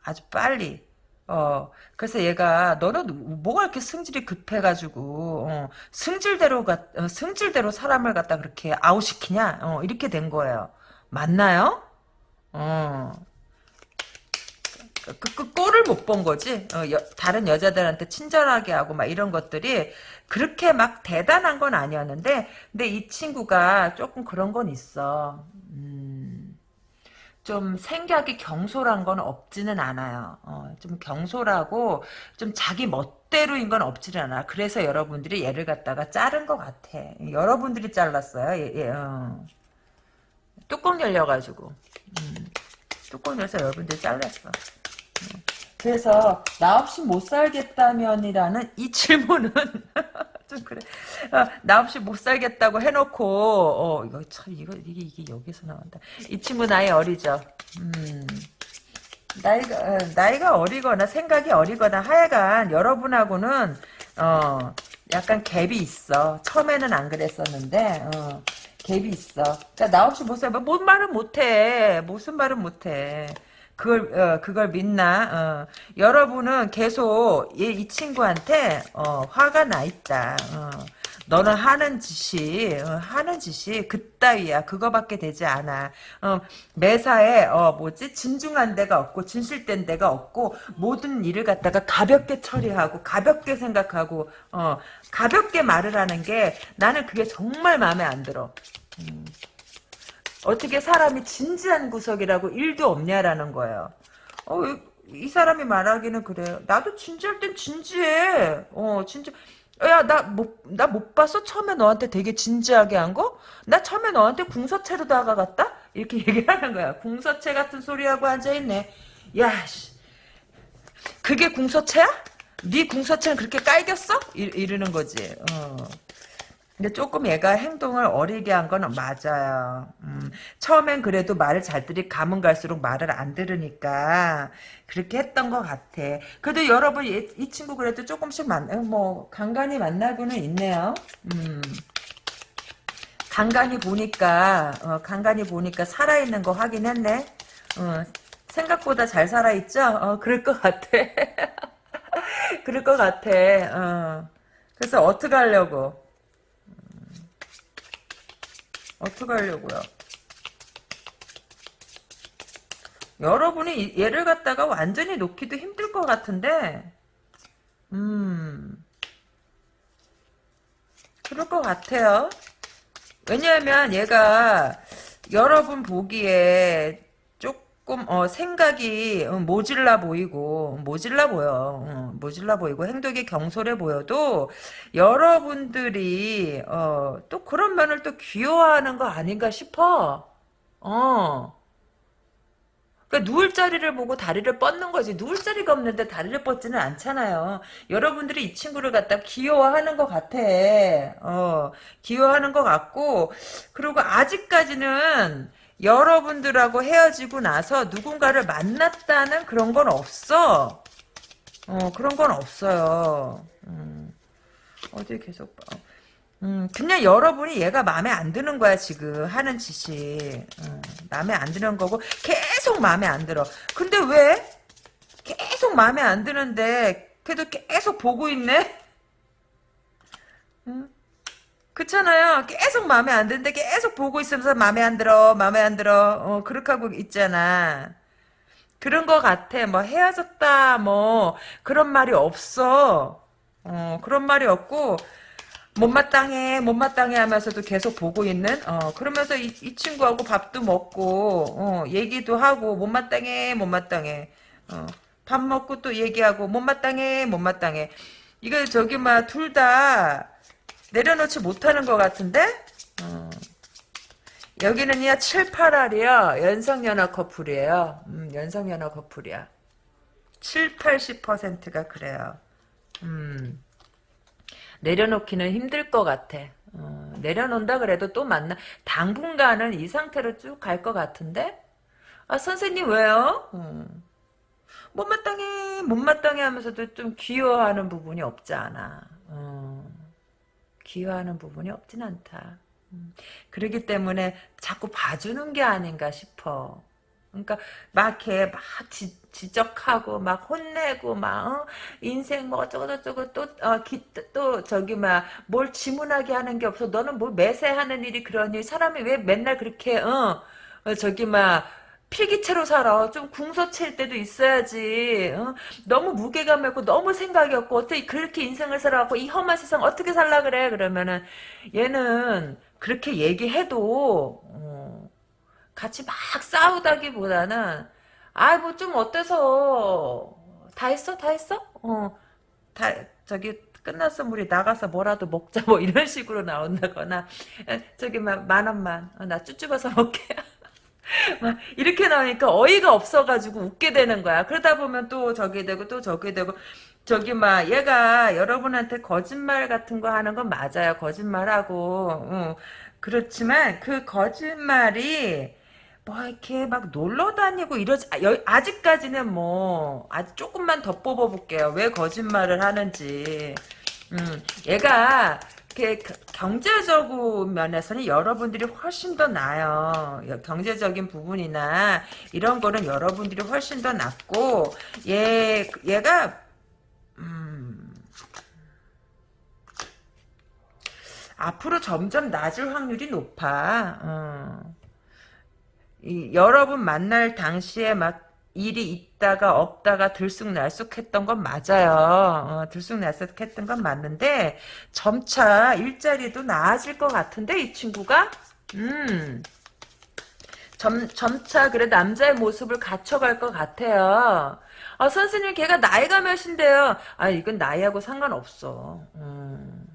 아주 빨리. 어, 그래서 얘가, 너는 뭐가 이렇게 승질이 급해가지고, 어, 승질대로, 가, 어, 승질대로 사람을 갖다 그렇게 아웃시키냐? 어, 이렇게 된 거예요. 맞나요? 어. 그, 그 꼴을 못 본 거지. 어, 여, 다른 여자들한테 친절하게 하고 막 이런 것들이 그렇게 막 대단한 건 아니었는데, 근데 이 친구가 조금 그런 건 있어. 음. 좀 생각이 경솔한 건 없지는 않아요. 어, 좀 경솔하고 좀 자기 멋대로인 건 없지는 않아. 그래서 여러분들이 얘를 갖다가 자른 것 같아. 여러분들이 잘랐어요. 예, 예, 어. 뚜껑 열려가지고 음, 뚜껑 열려서 여러분들이 잘랐어. 음. 그래서 나 없이 못 살겠다면이라는 이 질문은 좀 그래. 어, 나 없이 못 살겠다고 해놓고 어 이거 참 이거 이게 이게 여기서 나온다. 이 친구 나이 어리죠. 음. 나이가 어, 나이가 어리거나 생각이 어리거나 하여간 여러분하고는 어 약간 갭이 있어. 처음에는 안 그랬었는데 어 갭이 있어. 그러니까 나 없이 못 살면 뭔 말은 못해. 무슨 말은 못해. 그걸 어, 그걸 믿나? 어. 여러분은 계속 이, 이 친구한테 어, 화가 나 있다. 어. 너는 하는 짓이 어, 하는 짓이 그따위야. 그거밖에 되지 않아. 어, 매사에 어, 뭐지 진중한 데가 없고 진실된 데가 없고 모든 일을 갖다가 가볍게 처리하고 가볍게 생각하고 어, 가볍게 말을 하는 게 나는 그게 정말 마음에 안 들어. 음. 어떻게 사람이 진지한 구석이라고 일도 없냐라는 거예요. 어, 이, 이 사람이 말하기는 그래요. 나도 진지할 땐 진지해. 어, 진지. 야, 나 못, 나 못 봤어? 처음에 너한테 되게 진지하게 한 거? 나 처음에 너한테 궁서체로 다가갔다? 이렇게 얘기를 하는 거야. 궁서체 같은 소리하고 앉아있네. 야, 씨. 그게 궁서체야? 네 궁서체는 그렇게 깔겼어? 이, 이러는 거지. 어. 근데 조금 얘가 행동을 어리게 한 건 맞아요. 음, 처음엔 그래도 말을 잘 들이 가면 갈수록 말을 안 들으니까 그렇게 했던 것 같아. 그래도 여러분 이, 이 친구 그래도 조금씩 만, 뭐 간간히 만나고는 있네요. 음. 간간히 보니까 어, 간간히 보니까 살아있는 거 확인했네. 어, 생각보다 잘 살아있죠? 어, 그럴 것 같아. 그럴 것 같아. 어. 그래서 어떻게 하려고? 어떡하려고요? 여러분이 얘를 갖다가 완전히 놓기도 힘들 것 같은데 음 그럴 것 같아요 왜냐하면 얘가 여러분 보기에 조금 어, 생각이 어, 모질라 보이고 모질라 보여. 어, 모질라 보이고 행동이 경솔해 보여도 여러분들이 어, 또 그런 면을 또 귀여워하는 거 아닌가 싶어. 어. 그러니까 누울 자리를 보고 다리를 뻗는 거지. 누울 자리가 없는데 다리를 뻗지는 않잖아요. 여러분들이 이 친구를 갖다 귀여워하는 것 같아. 어 귀여워하는 것 같고 그리고 아직까지는 여러분들하고 헤어지고 나서 누군가를 만났다는 그런 건 없어. 어, 그런 건 없어요. 음, 어디 계속 봐. 음, 그냥 여러분이 얘가 마음에 안 드는 거야, 지금. 하는 짓이. 음, 마음에 안 드는 거고, 계속 마음에 안 들어. 근데 왜? 계속 마음에 안 드는데, 그래도 계속 보고 있네? 음? 그렇잖아요. 계속 마음에 안 드는데 계속 보고 있으면서 마음에 안 들어, 마음에 안 들어. 어, 그렇게 하고 있잖아. 그런 거 같아. 뭐 헤어졌다, 뭐 그런 말이 없어. 어, 그런 말이 없고 못마땅해, 못마땅해 하면서도 계속 보고 있는. 어, 그러면서 이, 이 친구하고 밥도 먹고 어, 얘기도 하고 못마땅해, 못마땅해. 어, 밥 먹고 또 얘기하고 못마땅해, 못마땅해. 이거 저기 막 둘 다 내려놓지 못하는 것 같은데? 어. 여기는요 7, 8알이요 연성연하 커플이에요 음, 연성연하 커플이야 7, 80%가 그래요 음. 내려놓기는 힘들 것 같아 어, 내려놓는다 그래도 또 만나 당분간은 이 상태로 쭉 갈 것 같은데 아 선생님 왜요? 음. 못마땅해 못마땅해 하면서도 좀 귀여워하는 부분이 없지 않아 어. 기여하는 부분이 없진 않다. 음, 그러기 때문에 자꾸 봐주는 게 아닌가 싶어. 그러니까 막 이렇게 막 지, 지적하고 막 혼내고 막 어? 인생 뭐 어쩌고 저쩌고 어, 저기 막 뭘 지문하게 하는 게 없어. 너는 뭐 매세 하는 일이 그러니 사람이 왜 맨날 그렇게 어, 어 저기 막 필기체로 살아. 좀 궁서체일 때도 있어야지. 어? 너무 무게감 있고 너무 생각이 없고 어떻게 그렇게 인생을 살아갖고 이 험한 세상 어떻게 살라 그래? 그러면은 얘는 그렇게 얘기해도 어, 같이 막 싸우다기보다는 아 뭐 좀 어때서 다 했어? 다 했어? 어, 다 저기 끝났어 우리 나가서 뭐라도 먹자 뭐 이런 식으로 나온다거나 저기 만 원만 어, 나 쭈쭈봐서 먹게 이렇게 나오니까 어이가 없어가지고 웃게 되는 거야. 그러다 보면 또 저기 되고 또 저기 되고 저기 막 얘가 여러분한테 거짓말 같은 거 하는 건 맞아요. 거짓말하고 어. 그렇지만 그 거짓말이 뭐 이렇게 막 놀러 다니고 이러지 아, 직까지는 뭐 아직 조금만 더 뽑아볼게요. 왜 거짓말을 하는지. 음, 얘가 경제적인 면에서는 여러분들이 훨씬 더 나아요. 경제적인 부분이나 이런 거는 여러분들이 훨씬 더 낫고 얘 얘가 음, 앞으로 점점 낮을 확률이 높아. 어. 이, 여러분 만날 당시에 막 일이 있다가 없다가 들쑥날쑥했던 건 맞아요. 어, 들쑥날쑥했던 건 맞는데 점차 일자리도 나아질 것 같은데 이 친구가 음 점, 점차 그래 남자의 모습을 갖춰갈 것 같아요. 아 선생님 걔가 나이가 몇인데요. 아 이건 나이하고 상관없어. 음.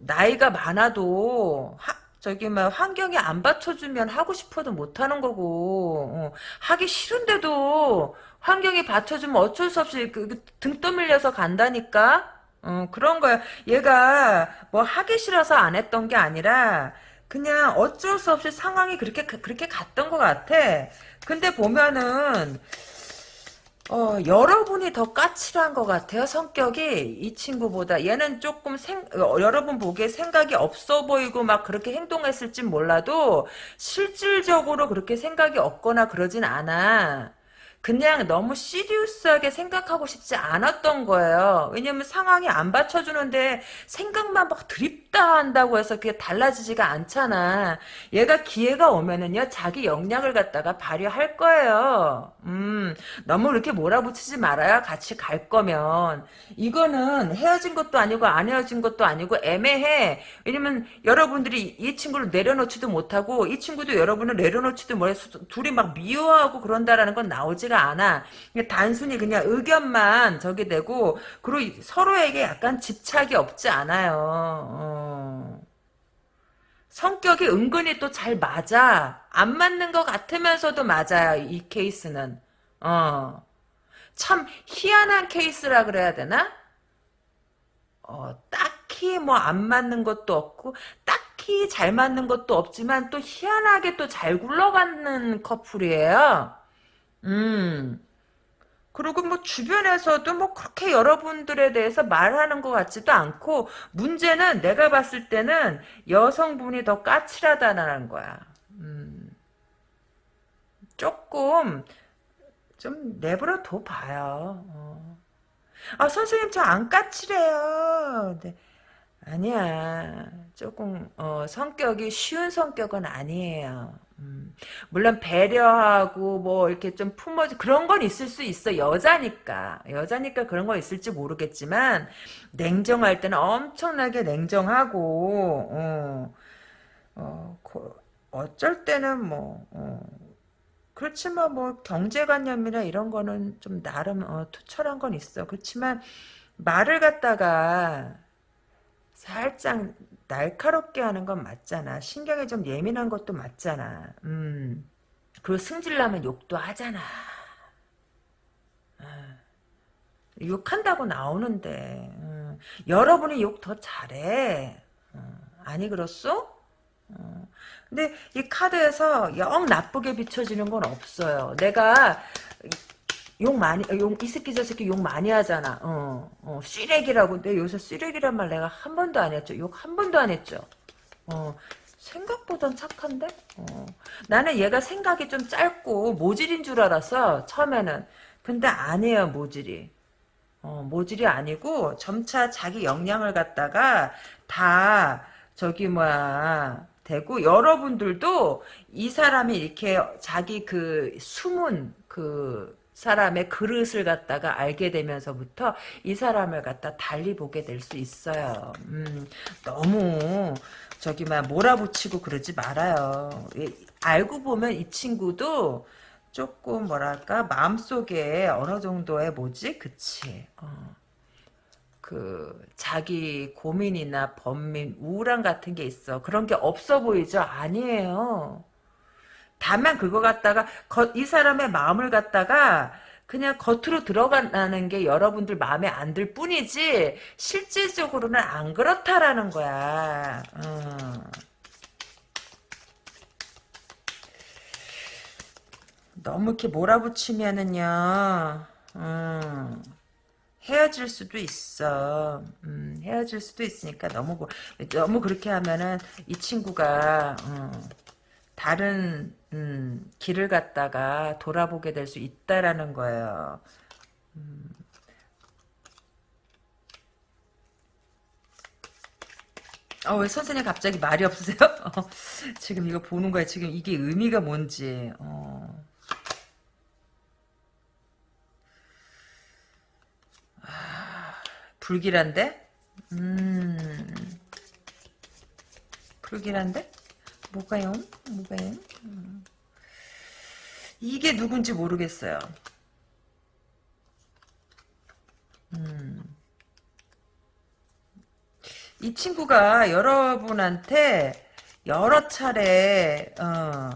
나이가 많아도 하, 저기 막 환경이 안 받쳐주면 하고 싶어도 못하는 거고 어, 하기 싫은데도 환경이 받쳐주면 어쩔 수 없이 그, 그, 등 떠밀려서 간다니까? 어, 그런 거야. 얘가 뭐 하기 싫어서 안 했던 게 아니라 그냥 어쩔 수 없이 상황이 그렇게 그렇게 갔던 것 같아. 근데 보면은 어, 여러분이 더 까칠한 것 같아요, 성격이. 이 친구보다. 얘는 조금 생, 어, 여러분 보기에 생각이 없어 보이고 막 그렇게 행동했을진 몰라도 실질적으로 그렇게 생각이 없거나 그러진 않아. 그냥 너무 시리우스하게 생각하고 싶지 않았던 거예요. 왜냐면 상황이 안 받쳐주는데 생각만 막 드립다 한다고 해서 그게 달라지지가 않잖아. 얘가 기회가 오면은요, 자기 역량을 갖다가 발휘할 거예요. 음, 너무 이렇게 몰아붙이지 말아요. 같이 갈 거면. 이거는 헤어진 것도 아니고 안 헤어진 것도 아니고 애매해. 왜냐면 여러분들이 이 친구를 내려놓지도 못하고 이 친구도 여러분을 내려놓지도 못해서 둘이 막 미워하고 그런다라는 건 나오지가 않아. 단순히 그냥 의견만 저기 되고 그리고 서로에게 약간 집착이 없지 않아요. 어. 성격이 은근히 또 잘 맞아. 안 맞는 것 같으면서도 맞아요. 이 케이스는. 어. 참 희한한 케이스라 그래야 되나? 어, 딱히 뭐 안 맞는 것도 없고 딱히 잘 맞는 것도 없지만 또 희한하게 또 잘 굴러가는 커플이에요. 음. 그리고 뭐 주변에서도 뭐 그렇게 여러분들에 대해서 말하는 것 같지도 않고 문제는 내가 봤을 때는 여성분이 더 까칠하다는 거야. 음. 조금 좀 내버려 둬 봐요. 어. 아 선생님 저 안 까칠해요. 네. 아니야. 조금 어, 성격이 쉬운 성격은 아니에요. 음, 물론 배려하고 뭐 이렇게 좀 품어주 그런 건 있을 수 있어. 여자니까. 여자니까 그런 건 있을지 모르겠지만 냉정할 때는 엄청나게 냉정하고 어, 어, 어쩔 때는 뭐 어, 그렇지만 뭐 경제관념이나 이런 거는 좀 나름 어, 투철한 건 있어. 그렇지만 말을 갖다가 살짝 날카롭게 하는 건 맞잖아. 신경이 좀 예민한 것도 맞잖아. 음. 그리고 승질나면 욕도 하잖아. 아. 욕한다고 나오는데 음. 여러분이 욕 더 잘해. 음. 아니 그렇소? 음. 근데 이 카드에서 영 나쁘게 비춰지는 건 없어요. 내가 욕 많이 욕 이 새끼 저 새끼 욕 많이 하잖아. 어, 어 쓰레기라고. 근데 요새 쓰레기란 말 내가 한 번도 안 했죠. 욕 한 번도 안 했죠. 어 생각보단 착한데? 어. 나는 얘가 생각이 좀 짧고 모질인 줄 알았어 처음에는. 근데 아니에요 모질이. 어, 모질이 아니고 점차 자기 역량을 갖다가 다 저기 뭐야 되고 여러분들도 이 사람이 이렇게 자기 그 숨은 그 사람의 그릇을 갖다가 알게 되면서부터 이 사람을 갖다 달리 보게 될 수 있어요. 음, 너무 저기 막 몰아붙이고 그러지 말아요. 알고 보면 이 친구도 조금 뭐랄까 마음속에 어느 정도의 뭐지 그치 어. 그 자기 고민이나 번민 우울함 같은 게 있어 그런 게 없어 보이죠 아니에요 다만 그거 갖다가 이 사람의 마음을 갖다가 그냥 겉으로 들어가는 게 여러분들 마음에 안 들 뿐이지 실질적으로는 안 그렇다라는 거야. 어. 너무 이렇게 몰아붙이면은요. 음, 헤어질 수도 있어. 음, 헤어질 수도 있으니까 너무 고- 너무 그렇게 하면은 이 친구가 어, 다른 음, 길을 갔다가 돌아보게 될 수 있다라는 거예요. 어, 왜 선생님 갑자기 말이 없으세요? 어, 지금 이거 보는 거예요. 지금 이게 의미가 뭔지. 어. 아, 불길한데? 음. 불길한데? 뭐가요? 뭐가요? 음. 이게 누군지 모르겠어요. 음. 이 친구가 여러분한테 여러 차례 어,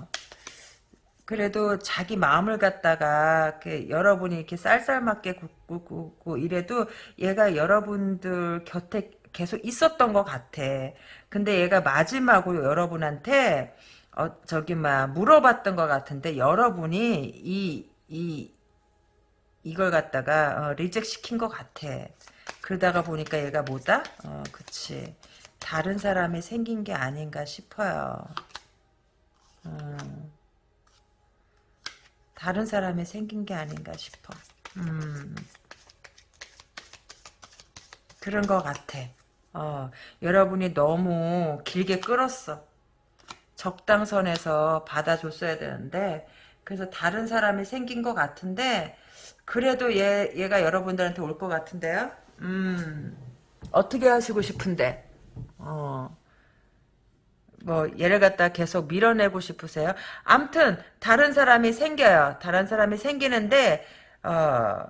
그래도 자기 마음을 갖다가 이렇게 여러분이 이렇게 쌀쌀맞게 굽고 이래도 얘가 여러분들 곁에 계속 있었던 것 같아. 근데 얘가 마지막으로 여러분한테 어 저기 막 물어봤던 것 같은데 여러분이 이 이 이 걸 갖다가 어, 리젝 시킨 것 같아. 그러다가 보니까 얘가 뭐다? 어, 그치. 다른 사람이 생긴 게 아닌가 싶어요. 음, 다른 사람이 생긴 게 아닌가 싶어. 음, 그런 것 같아. 어, 여러분이 너무 길게 끌었어. 적당선에서 받아줬어야 되는데, 그래서 다른 사람이 생긴 것 같은데, 그래도 얘, 얘가 여러분들한테 올 것 같은데요? 음, 어떻게 하시고 싶은데? 어, 뭐, 얘를 갖다 계속 밀어내고 싶으세요? 암튼, 다른 사람이 생겨요. 다른 사람이 생기는데, 어,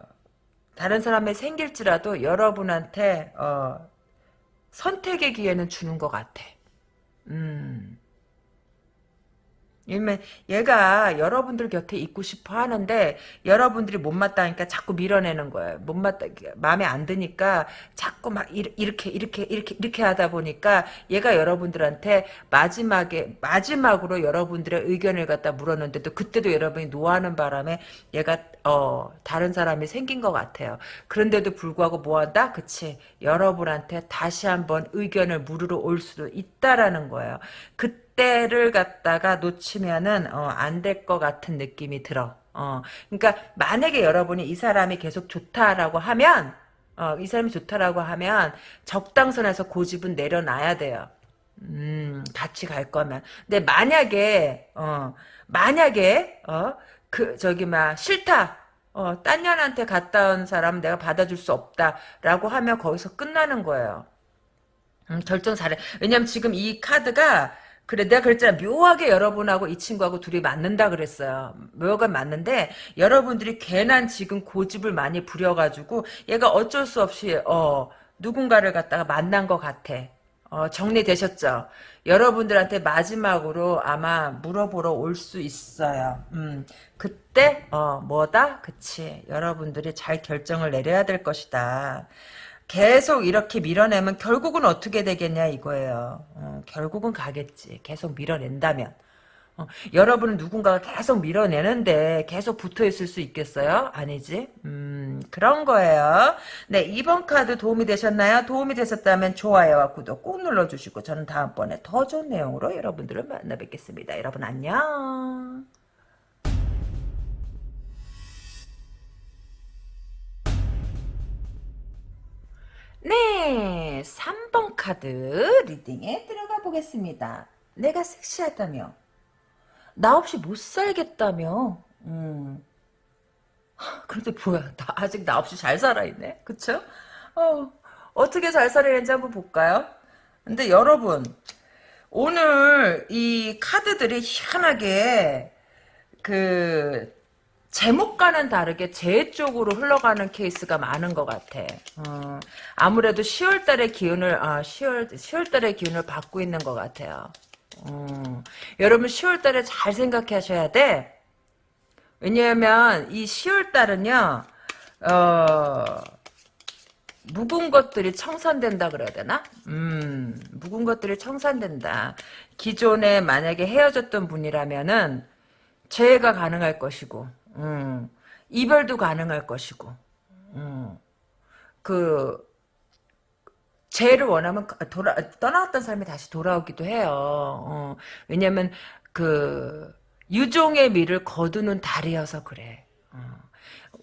다른 사람이 생길지라도 여러분한테, 어, 선택의 기회는 주는 것 같아. 음. 왜냐면 얘가 여러분들 곁에 있고 싶어 하는데 여러분들이 못마땅하니까 자꾸 밀어내는 거예요. 못마땅 마음에 안 드니까 자꾸 막 이렇게 이렇게 이렇게 이렇게 하다 보니까 얘가 여러분들한테 마지막에 마지막으로 여러분들의 의견을 갖다 물었는데도 그때도 여러분이 노하는 바람에 얘가 어 다른 사람이 생긴 것 같아요. 그런데도 불구하고 뭐한다? 그치? 여러분한테 다시 한번 의견을 물으러 올 수도 있다라는 거예요. 그 때를 갖다가 놓치면은 어, 안 될 것 같은 느낌이 들어. 어, 그러니까 만약에 여러분이 이 사람이 계속 좋다라고 하면 어, 이 사람이 좋다라고 하면 적당선에서 고집은 내려놔야 돼요. 음, 같이 갈 거면. 근데 만약에 어, 만약에 어, 그 저기 막 싫다. 어, 딴 년한테 갔다 온 사람 내가 받아줄 수 없다라고 하면 거기서 끝나는 거예요. 음, 결정 잘해. 왜냐면 지금 이 카드가 그래 내가 그랬잖아. 묘하게 여러분하고 이 친구하고 둘이 맞는다 그랬어요. 묘하게 맞는데 여러분들이 괜한 지금 고집을 많이 부려가지고 얘가 어쩔 수 없이 어 누군가를 갖다가 만난 것 같아. 어 정리되셨죠? 여러분들한테 마지막으로 아마 물어보러 올 수 있어요. 음 그때 어 뭐다? 그치. 여러분들이 잘 결정을 내려야 될 것이다 계속 이렇게 밀어내면 결국은 어떻게 되겠냐 이거예요. 어, 결국은 가겠지. 계속 밀어낸다면. 어, 여러분은 누군가가 계속 밀어내는데 계속 붙어있을 수 있겠어요? 아니지? 음, 그런 거예요. 네, 이번 카드 도움이 되셨나요? 도움이 되셨다면 좋아요와 구독 꾹 눌러주시고 저는 다음번에 더 좋은 내용으로 여러분들을 만나 뵙겠습니다. 여러분 안녕. 네, 3번 카드 reading에 들어가 보겠습니다. 내가 섹시하다며? 나 없이 못 살겠다며? 음. 그런데 뭐야, 나 아직 나 없이 잘 살아있네? 그쵸? 어, 어떻게 잘 살아있는지 한번 볼까요? 근데 여러분, 오늘 이 카드들이 희한하게 그 제목과는 다르게 제 쪽으로 흘러가는 케이스가 많은 것 같아. 어, 아무래도 10월달의 기운을 아 10월 10월달의 기운을 받고 있는 것 같아요. 어, 여러분 10월달에 잘 생각하셔야 돼. 왜냐하면 이 10월달은요. 어, 묵은 것들이 청산된다 그래야 되나? 음, 묵은 것들이 청산된다. 기존에 만약에 헤어졌던 분이라면은 재해가 가능할 것이고, 음, 이별도 가능할 것이고, 음, 그 재해를 원하면 돌아 떠나왔던 사람이 다시 돌아오기도 해요. 어, 왜냐면 그 유종의 미를 거두는 달이어서 그래. 어,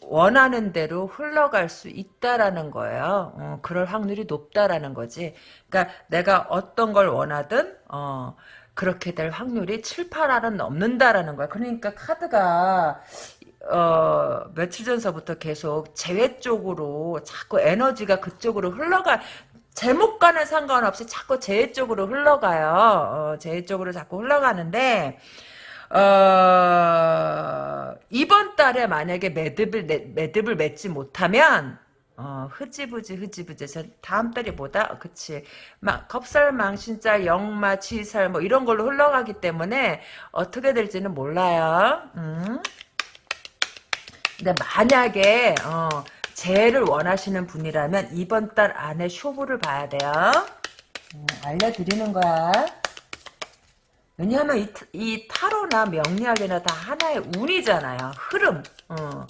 원하는 대로 흘러갈 수 있다라는 거예요. 어, 그럴 확률이 높다라는 거지. 그러니까 내가 어떤 걸 원하든 어, 그렇게 될 확률이 7, 8할은 넘는다라는 거야. 그러니까 카드가 어, 며칠 전서부터 계속 재회 쪽으로 자꾸 에너지가 그쪽으로 흘러가 제목과는 상관없이 자꾸 재해 쪽으로 흘러가요. 어, 재해 쪽으로 자꾸 흘러가는데 어, 이번 달에 만약에 매듭을 매듭을 맺지 못하면 어, 흐지부지 흐지부지 저 다음 달이 뭐다? 그치 막 겁살 망신자 영마 치살 뭐 이런 걸로 흘러가기 때문에 어떻게 될지는 몰라요. 음. 근데 만약에 어, 재해를 원하시는 분이라면 이번 달 안에 쇼부를 봐야 돼요. 음, 알려드리는 거야. 왜냐하면 이, 이 타로나 명리학이나 다 하나의 운이잖아요. 흐름, 어,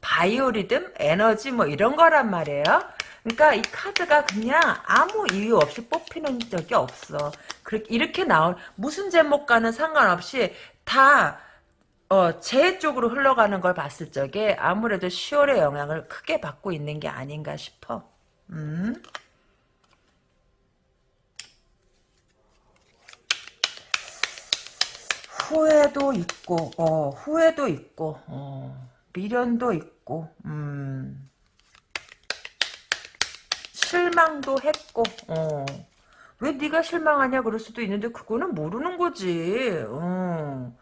바이오리듬, 에너지 뭐 이런 거란 말이에요. 그러니까 이 카드가 그냥 아무 이유 없이 뽑히는 적이 없어. 이렇게 나온 무슨 제목과는 상관없이 다 어, 제 쪽으로 흘러가는 걸 봤을 적에 아무래도 10월의 영향을 크게 받고 있는 게 아닌가 싶어. 음. 후회도 있고, 어, 후회도 있고, 어, 미련도 있고, 음, 실망도 했고, 어, 왜 네가 실망하냐 그럴 수도 있는데 그거는 모르는 거지. 어.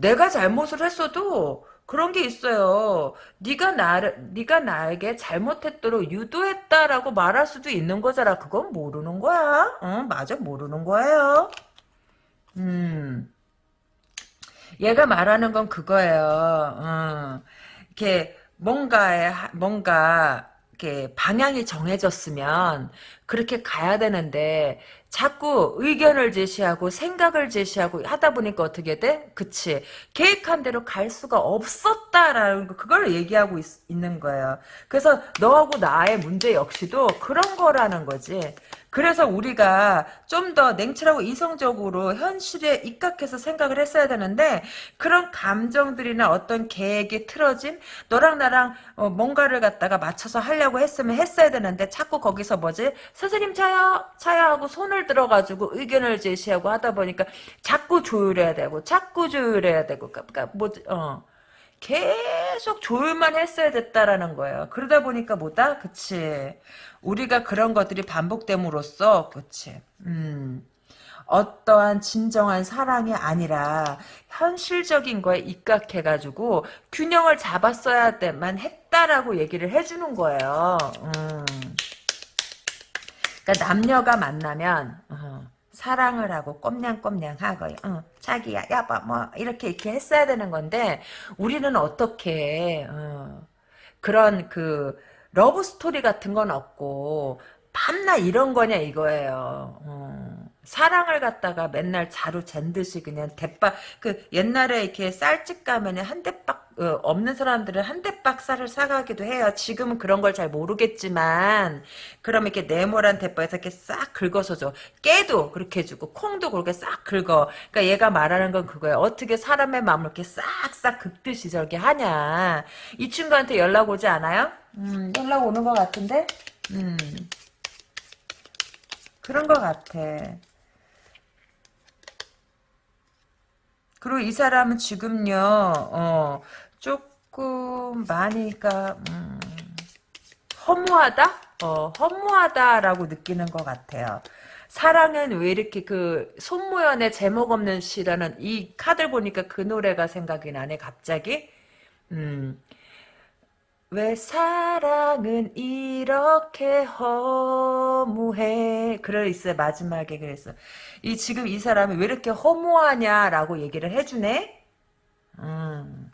내가 잘못을 했어도 그런 게 있어요. 네가 나를 네가 나에게 잘못했도록 유도했다라고 말할 수도 있는 거잖아. 그건 모르는 거야. 응, 맞아 모르는 거예요. 음. 얘가 말하는 건 그거예요. 음. 이렇게 뭔가에 뭔가 이렇게 방향이 정해졌으면 그렇게 가야 되는데 자꾸 의견을 제시하고 생각을 제시하고 하다 보니까 어떻게 돼? 그치. 계획한 대로 갈 수가 없었다라는 거, 그걸 얘기하고 있, 는 거예요. 그래서 너하고 나의 문제 역시도 그런 거라는 거지. 그래서 우리가 좀 더 냉철하고 이성적으로 현실에 입각해서 생각을 했어야 되는데 그런 감정들이나 어떤 계획이 틀어진 너랑 나랑 어, 뭔가를 갖다가 맞춰서 하려고 했으면 했어야 되는데 자꾸 거기서 뭐지 선생님 차요 차요 하고 손을 들어가지고 의견을 제시하고 하다 보니까 자꾸 조율해야 되고 자꾸 조율해야 되고 그러니까 뭐 어. 계속 조율만 했어야 됐다라는 거예요. 그러다 보니까 뭐다? 그치. 우리가 그런 것들이 반복됨으로써 그치 음, 어떠한 진정한 사랑이 아니라 현실적인 거에 입각해가지고 균형을 잡았어야 때만 했다라고 얘기를 해주는 거예요. 음. 그러니까 남녀가 만나면 어, 사랑을 하고 꼼냥꼼냥 하고 어, 자기야 여보 뭐 이렇게 이렇게 했어야 되는 건데 우리는 어떻게 어, 그런 그 love story 같은 건 없고 밤낮 이런 거냐 이거예요. 어. 사랑을 갖다가 맨날 자로 잰 듯이 그냥 대박 그 옛날에 이렇게 쌀집 가면은 한 됫박 어, 없는 사람들은 한 됫박 쌀을 사가기도 해요. 지금은 그런 걸 잘 모르겠지만 그럼 이렇게 네모란 됫박에서 이렇게 싹 긁어서 줘. 깨도 그렇게 해주고 콩도 그렇게 싹 긁어. 그러니까 얘가 말하는 건 그거예요. 어떻게 사람의 마음을 이렇게 싹싹 긁듯이 저렇게 하냐. 이 친구한테 연락 오지 않아요? 음, 연락 오는 것 같은데? 음. 그런 것 같아. 그리고 이 사람은 지금요, 어, 조금 많이가, 음, 허무하다? 어, 허무하다라고 느끼는 것 같아요. 사랑은 왜 이렇게 그 손모연의 제목 없는 시라는 이 카드 보니까 그 노래가 생각이 나네 갑자기 음. 왜 사랑은 이렇게 허무해? 그래 있어요. 마지막에 그랬어 이 지금 이 사람이 왜 이렇게 허무하냐라고 얘기를 해주네? 음.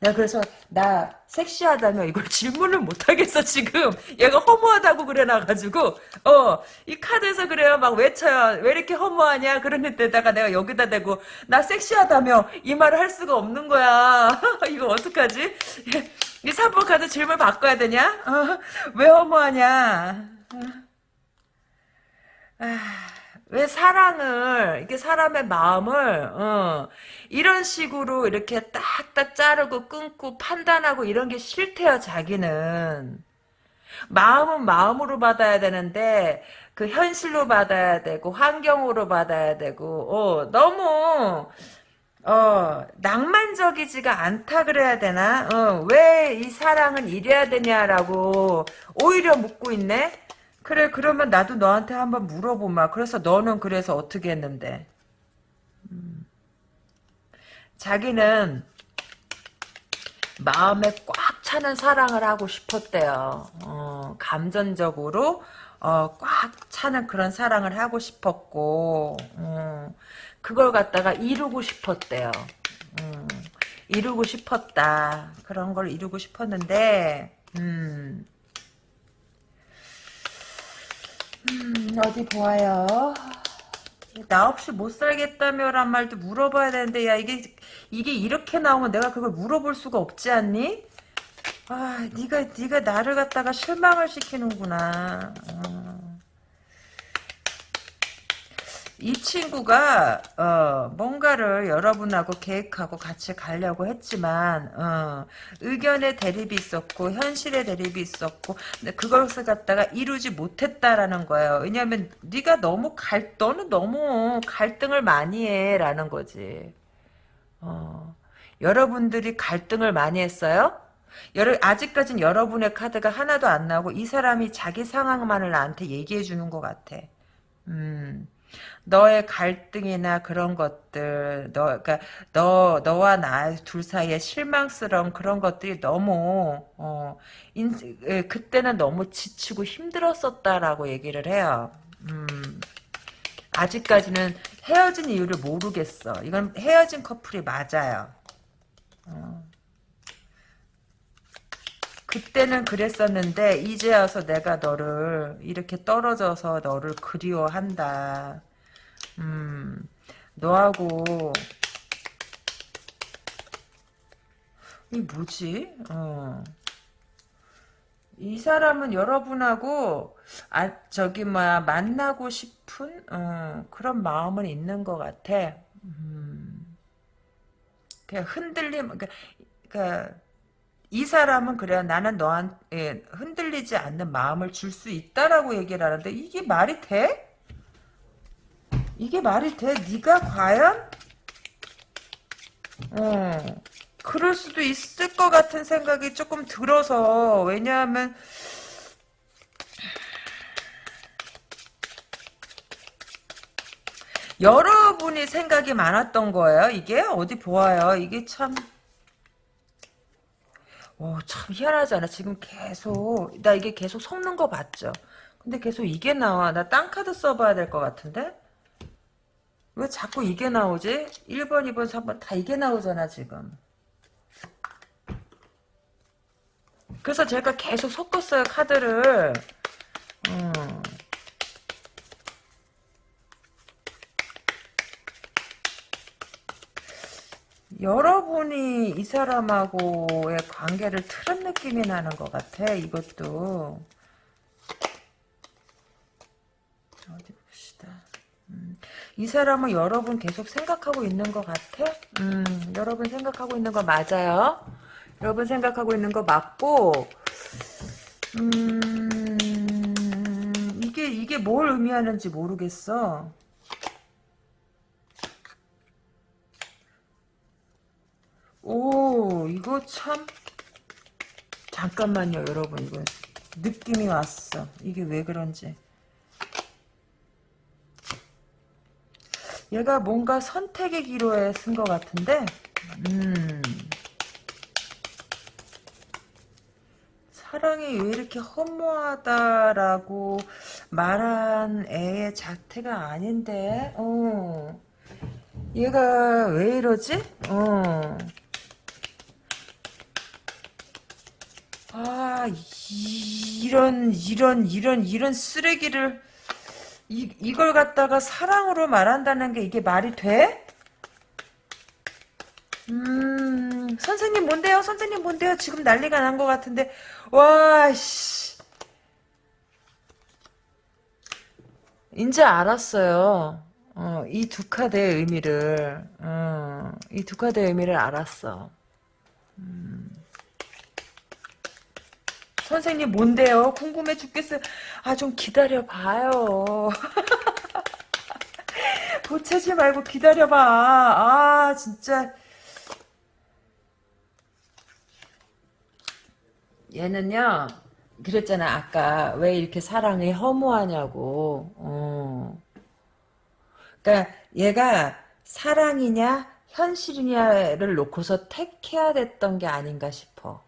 내가 그래서 나 섹시하다며 이걸 질문을 못하겠어 지금. 얘가 허무하다고 그래놔가지고. 어 이 카드에서 그래요. 막 외쳐요. 왜 이렇게 허무하냐? 그러는 데다가 내가 여기다 대고 나 섹시하다며 이 말을 할 수가 없는 거야. 이거 어떡하지? 이 3번 카드 질문 바꿔야 되냐? 어, 왜 허무하냐? 아, 왜 사랑을 이게 사람의 마음을 어, 이런 식으로 이렇게 딱딱 자르고 끊고 판단하고 이런 게 싫대요 자기는 마음은 마음으로 받아야 되는데 그 현실로 받아야 되고 환경으로 받아야 되고 어, 너무 어, 낭만적이지가 않다 그래야 되나? 어, 왜 이 사랑은 이래야 되냐라고 오히려 묻고 있네? 그래, 그러면 나도 너한테 한번 물어보마. 그래서 너는 그래서 어떻게 했는데? 음. 자기는 마음에 꽉 차는 사랑을 하고 싶었대요. 어, 감정적으로 어, 꽉 차는 그런 사랑을 하고 싶었고 어, 그걸 갖다가 이루고 싶었대요. 음, 이루고 싶었다. 그런 걸 이루고 싶었는데 음, 음, 어디 보아요. 나 없이 못 살겠다며란 말도 물어봐야 되는데 야 이게 이게 이렇게 나오면 내가 그걸 물어볼 수가 없지 않니? 아, 네가 네가 나를 갖다가 실망을 시키는구나. 어. 이 친구가 어, 뭔가를 여러분하고 계획하고 같이 가려고 했지만 어, 의견의 대립이 있었고 현실의 대립이 있었고 근데 그것을 갖다가 이루지 못했다라는 거예요. 왜냐하면 네가 너무 갈 너는 너무 갈등을 많이 해라는 거지. 어, 여러분들이 갈등을 많이 했어요? 여러, 아직까진 여러분의 카드가 하나도 안 나오고 이 사람이 자기 상황만을 나한테 얘기해 주는 것 같아. 음. 너의 갈등이나 그런 것들, 너, 그니까, 너, 너와 나 둘 사이에 실망스러운 그런 것들이 너무, 어, 인, 에, 그때는 너무 지치고 힘들었었다라고 얘기를 해요. 음, 아직까지는 헤어진 이유를 모르겠어. 이건 헤어진 커플이 맞아요. 어. 그때는 그랬었는데 이제 와서 내가 너를 이렇게 떨어져서 너를 그리워한다. 음, 너하고 이 뭐지? 어. 이 사람은 여러분하고 아 저기 뭐야 만나고 싶은 어, 그런 마음은 있는 것 같아. 음, 그냥 흔들림 그러니까, 그러니까 이 사람은 그래 나는 너한 테 흔들리지 않는 마음을 줄 수 있다라고 얘기를 하는데 이게 말이 돼? 이게 말이 돼? 네가 과연? 어 그럴 수도 있을 것 같은 생각이 조금 들어서 왜냐하면 여러분이 생각이 많았던 거예요 이게 어디 보아요 이게 참 오, 참 희한하잖아. 지금 계속 나 이게 계속 섞는 거 봤죠? 근데 계속 이게 나와. 나 땅 카드 써봐야 될 것 같은데? 왜 자꾸 이게 나오지? 1번, 2번, 3번 다 이게 나오잖아 지금. 그래서 제가 계속 섞었어요 카드를. 음. 여러분이 이 사람하고의 관계를 틀은 느낌이 나는 것 같아. 이것도. 어디 봅시다. 음, 이 사람은 여러분 계속 생각하고 있는 것 같아? 음, 여러분 생각하고 있는 거 맞아요. 여러분 생각하고 있는 거 맞고, 음, 이게, 이게 뭘 의미하는지 모르겠어. 오 이거 참 잠깐만요 여러분 이거 느낌이 왔어 이게 왜 그런지 얘가 뭔가 선택의 기로에 쓴 것 같은데 음. 사랑이 왜 이렇게 허무하다라고 말한 애의 자태가 아닌데 어. 얘가 왜 이러지? 어. 아, 이런, 이런, 이런, 이런 쓰레기를, 이, 이걸 갖다가 사랑으로 말한다는 게 이게 말이 돼? 음, 선생님 뭔데요? 선생님 뭔데요? 지금 난리가 난 것 같은데 와 씨 이제 알았어요. 어, 이 두 카드의 의미를 어, 이 두 카드의 의미를 알았어. 음. 선생님 뭔데요? 궁금해 죽겠어요. 아 좀 기다려 봐요. 보채지 말고 기다려봐. 아 진짜 얘는요 그랬잖아 아까 왜 이렇게 사랑이 허무하냐고 어. 그러니까 얘가 사랑이냐 현실이냐를 놓고서 택해야 됐던 게 아닌가 싶어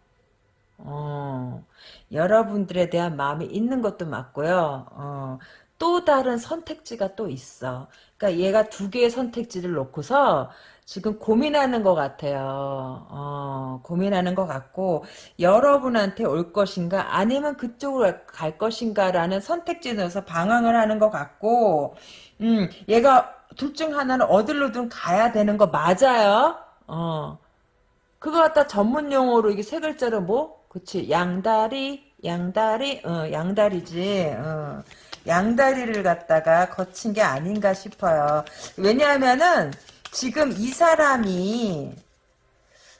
어. 여러분들에 대한 마음이 있는 것도 맞고요 어. 또 다른 선택지가 또 있어 그러니까 얘가 두 개의 선택지를 놓고서 지금 고민하는 것 같아요. 어, 고민하는 것 같고 여러분한테 올 것인가 아니면 그쪽으로 갈 것인가라는 선택지에 넣어서 방황을 하는 것 같고 음, 얘가 둘 중 하나는 어딜로든 가야 되는 거 맞아요. 어. 그거 갖다 전문 용어로 이게 세 글자로 뭐? 그치 양다리 양다리 어, 양다리지. 어. 양다리를 갖다가 거친 게 아닌가 싶어요. 왜냐하면은 지금 이 사람이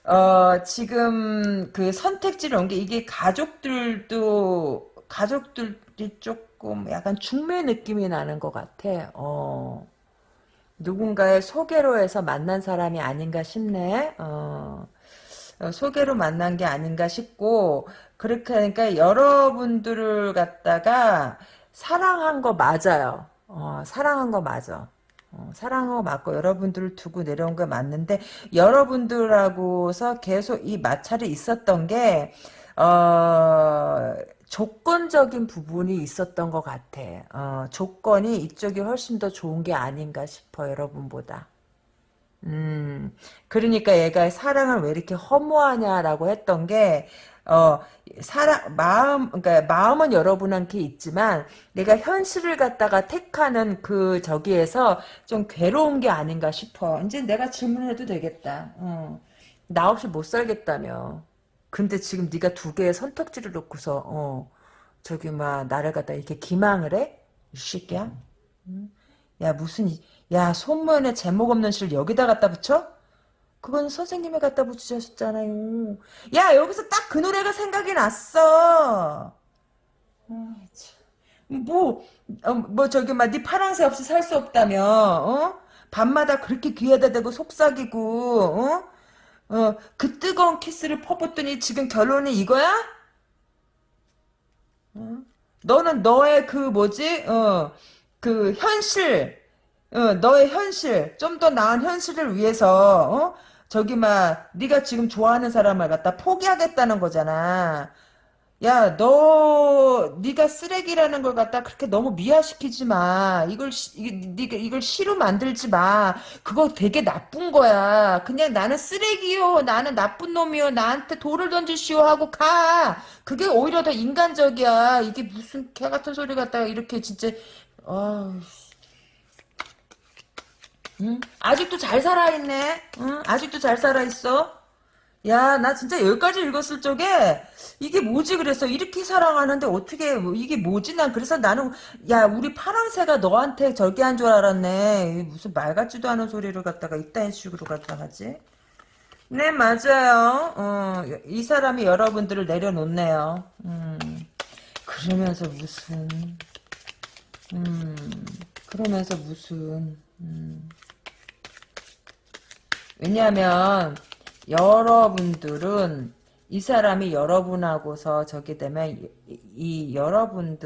어 지금 그 선택지를 온 게 이게 가족들도 가족들이 조금 약간 중매 느낌이 나는 것 같아. 어 누군가의 소개로 해서 만난 사람이 아닌가 싶네. 어. 어 소개로 만난 게 아닌가 싶고 그렇게 하니까 여러분들을 갖다가 사랑한 거 맞아요. 어, 사랑한 거 맞아. 어, 사랑하고 맞고 여러분들을 두고 내려온 게 맞는데 여러분들하고서 계속 이 마찰이 있었던 게 어, 조건적인 부분이 있었던 것 같아. 어, 조건이 이쪽이 훨씬 더 좋은 게 아닌가 싶어 여러분보다. 음, 그러니까 얘가 사랑을 왜 이렇게 허무하냐라고 했던 게, 어, 사람, 마음, 그러니까 마음은 여러분한테 있지만, 내가 현실을 갖다가 택하는 그 저기에서 좀 괴로운 게 아닌가 싶어. 이제 내가 질문해도 되겠다. 어. 나 없이 못 살겠다며. 근데 지금 네가 두 개의 선택지를 놓고서, 어, 저기, 막, 나를 갖다 이렇게 기망을 해? 이 새끼야? 음? 야, 무슨, 야 손문에 제목 없는 시를 여기다 갖다 붙여? 그건 선생님이 갖다 붙이셨잖아요. 야 여기서 딱 그 노래가 생각이 났어. 뭐, 어, 뭐 저기 막네 파랑새 없이 살 수 없다며, 어? 밤마다 그렇게 귀에다 대고 속삭이고, 어? 어, 그 뜨거운 키스를 퍼붓더니 지금 결론이 이거야? 어? 너는 너의 그 뭐지, 어, 그 현실, 어, 너의 현실, 좀 더 나은 현실을 위해서, 어? 저기 막 네가 지금 좋아하는 사람을 갖다 포기하겠다는 거잖아. 야, 너 네가 쓰레기라는 걸 갖다 그렇게 너무 미화시키지 마. 이걸 이걸 이걸 시로 만들지 마. 그거 되게 나쁜 거야. 그냥 나는 쓰레기요. 나는 나쁜 놈이요. 나한테 돌을 던지시오 하고 가. 그게 오히려 더 인간적이야. 이게 무슨 개 같은 소리 갖다가 이렇게 진짜 아 응? 아직도 잘 살아있네. 응? 아직도 잘 살아있어. 야, 나 진짜 여기까지 읽었을 적에 이게 뭐지 그랬어. 이렇게 사랑하는데 어떻게 이게 뭐지? 난 그래서 나는 야, 우리 파랑새가 너한테 저기 한줄 알았네. 무슨 말 같지도 않은 소리를 갖다가 이딴 식으로 갖다 하지? 네, 맞아요. 어, 이 사람이 여러분들을 내려놓네요. 음, 그러면서 무슨 음, 그러면서 무슨 음. 왜냐하면 여러분들은 이 사람이 여러분하고서 저기 되면 이, 이 여러분들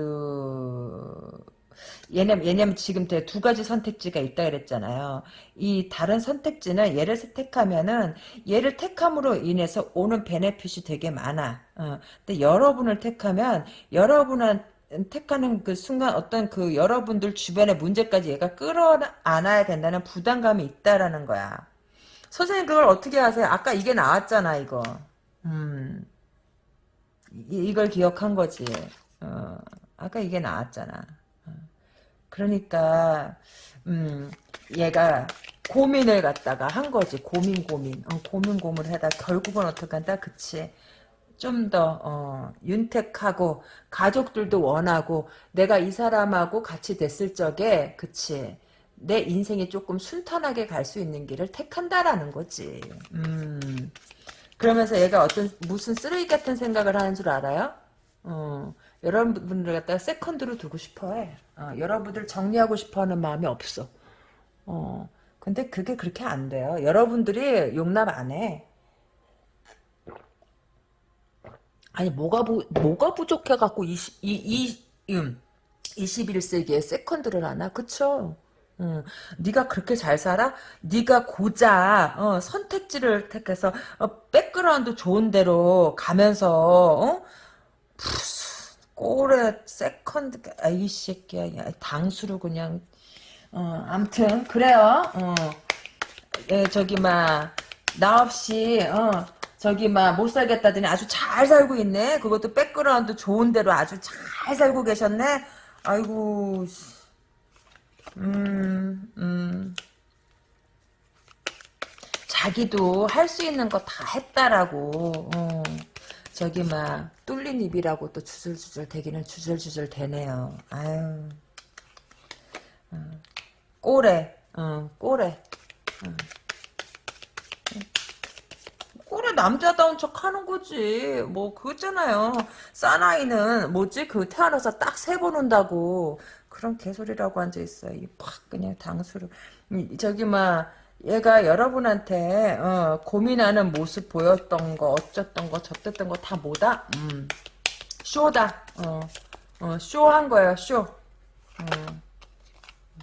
얘냐면, 얘냐면 지금 두 가지 선택지가 있다 그랬잖아요. 이 다른 선택지는 얘를 택하면은 얘를 택함으로 인해서 오는 베네핏이 되게 많아. 어. 근데 여러분을 택하면 여러분한 택하는 그 순간 어떤 그 여러분들 주변의 문제까지 얘가 끌어안아야 된다는 부담감이 있다라는 거야. 선생님 그걸 어떻게 하세요? 아까 이게 나왔잖아 이거. 음. 이, 걸 기억한 거지. 어, 아까 이게 나왔잖아. 어. 그러니까 음, 얘가 고민을 갖다가 한 거지. 고민 고민. 어, 고민 고민을 하다 결국은 어떻게 한다? 그치. 좀더 어, 윤택하고 가족들도 원하고 내가 이 사람하고 같이 됐을 적에 그치 내 인생이 조금 순탄하게 갈 수 있는 길을 택한다라는 거지. 음. 그러면서 얘가 어떤 무슨 쓰레기 같은 생각을 하는 줄 알아요? 어, 여러분들 갖다가 세컨드로 두고 싶어해. 어, 여러분들 정리하고 싶어하는 마음이 없어. 어, 근데 그게 그렇게 안 돼요. 여러분들이 용납 안 해. 아니 뭐가 부, 뭐가 부족해 갖고 20, 이, 이, 음, 21세기에 세컨드를 하나? 그쵸? 응. 네가 그렇게 잘 살아? 네가 고작 어, 선택지를 택해서 어, 백그라운드 좋은 데로 가면서 어? 꼴에 세컨드 아이 새끼야 야, 당수로 그냥 어 암튼 그래요 어 예, 저기 막 나 없이 어 저기 막 못 살겠다더니 아주 잘 살고 있네 그것도 백그라운드 좋은 데로 아주 잘 살고 계셨네 아이고 음, 음. 자기도 할 수 있는 거 다 했다라고, 어. 저기, 막, 뚫린 입이라고 또 주절주절 되기는 주절주절 되네요. 아유. 어. 꼬래, 어, 꼬래. 어. 꼬래 남자다운 척 하는 거지. 뭐, 그거잖아요. 사나이는, 뭐지? 그 태어나서 딱 세 번 온다고. 그런 개소리라고 앉아있어. 이팍 그냥 당수를. 이, 저기 막 얘가 여러분한테 어, 고민하는 모습 보였던 거 어쩌던 거 저랬던 거 다 뭐다? 음, 쇼다. 어, 어, 쇼한 거예요. 쇼. 어,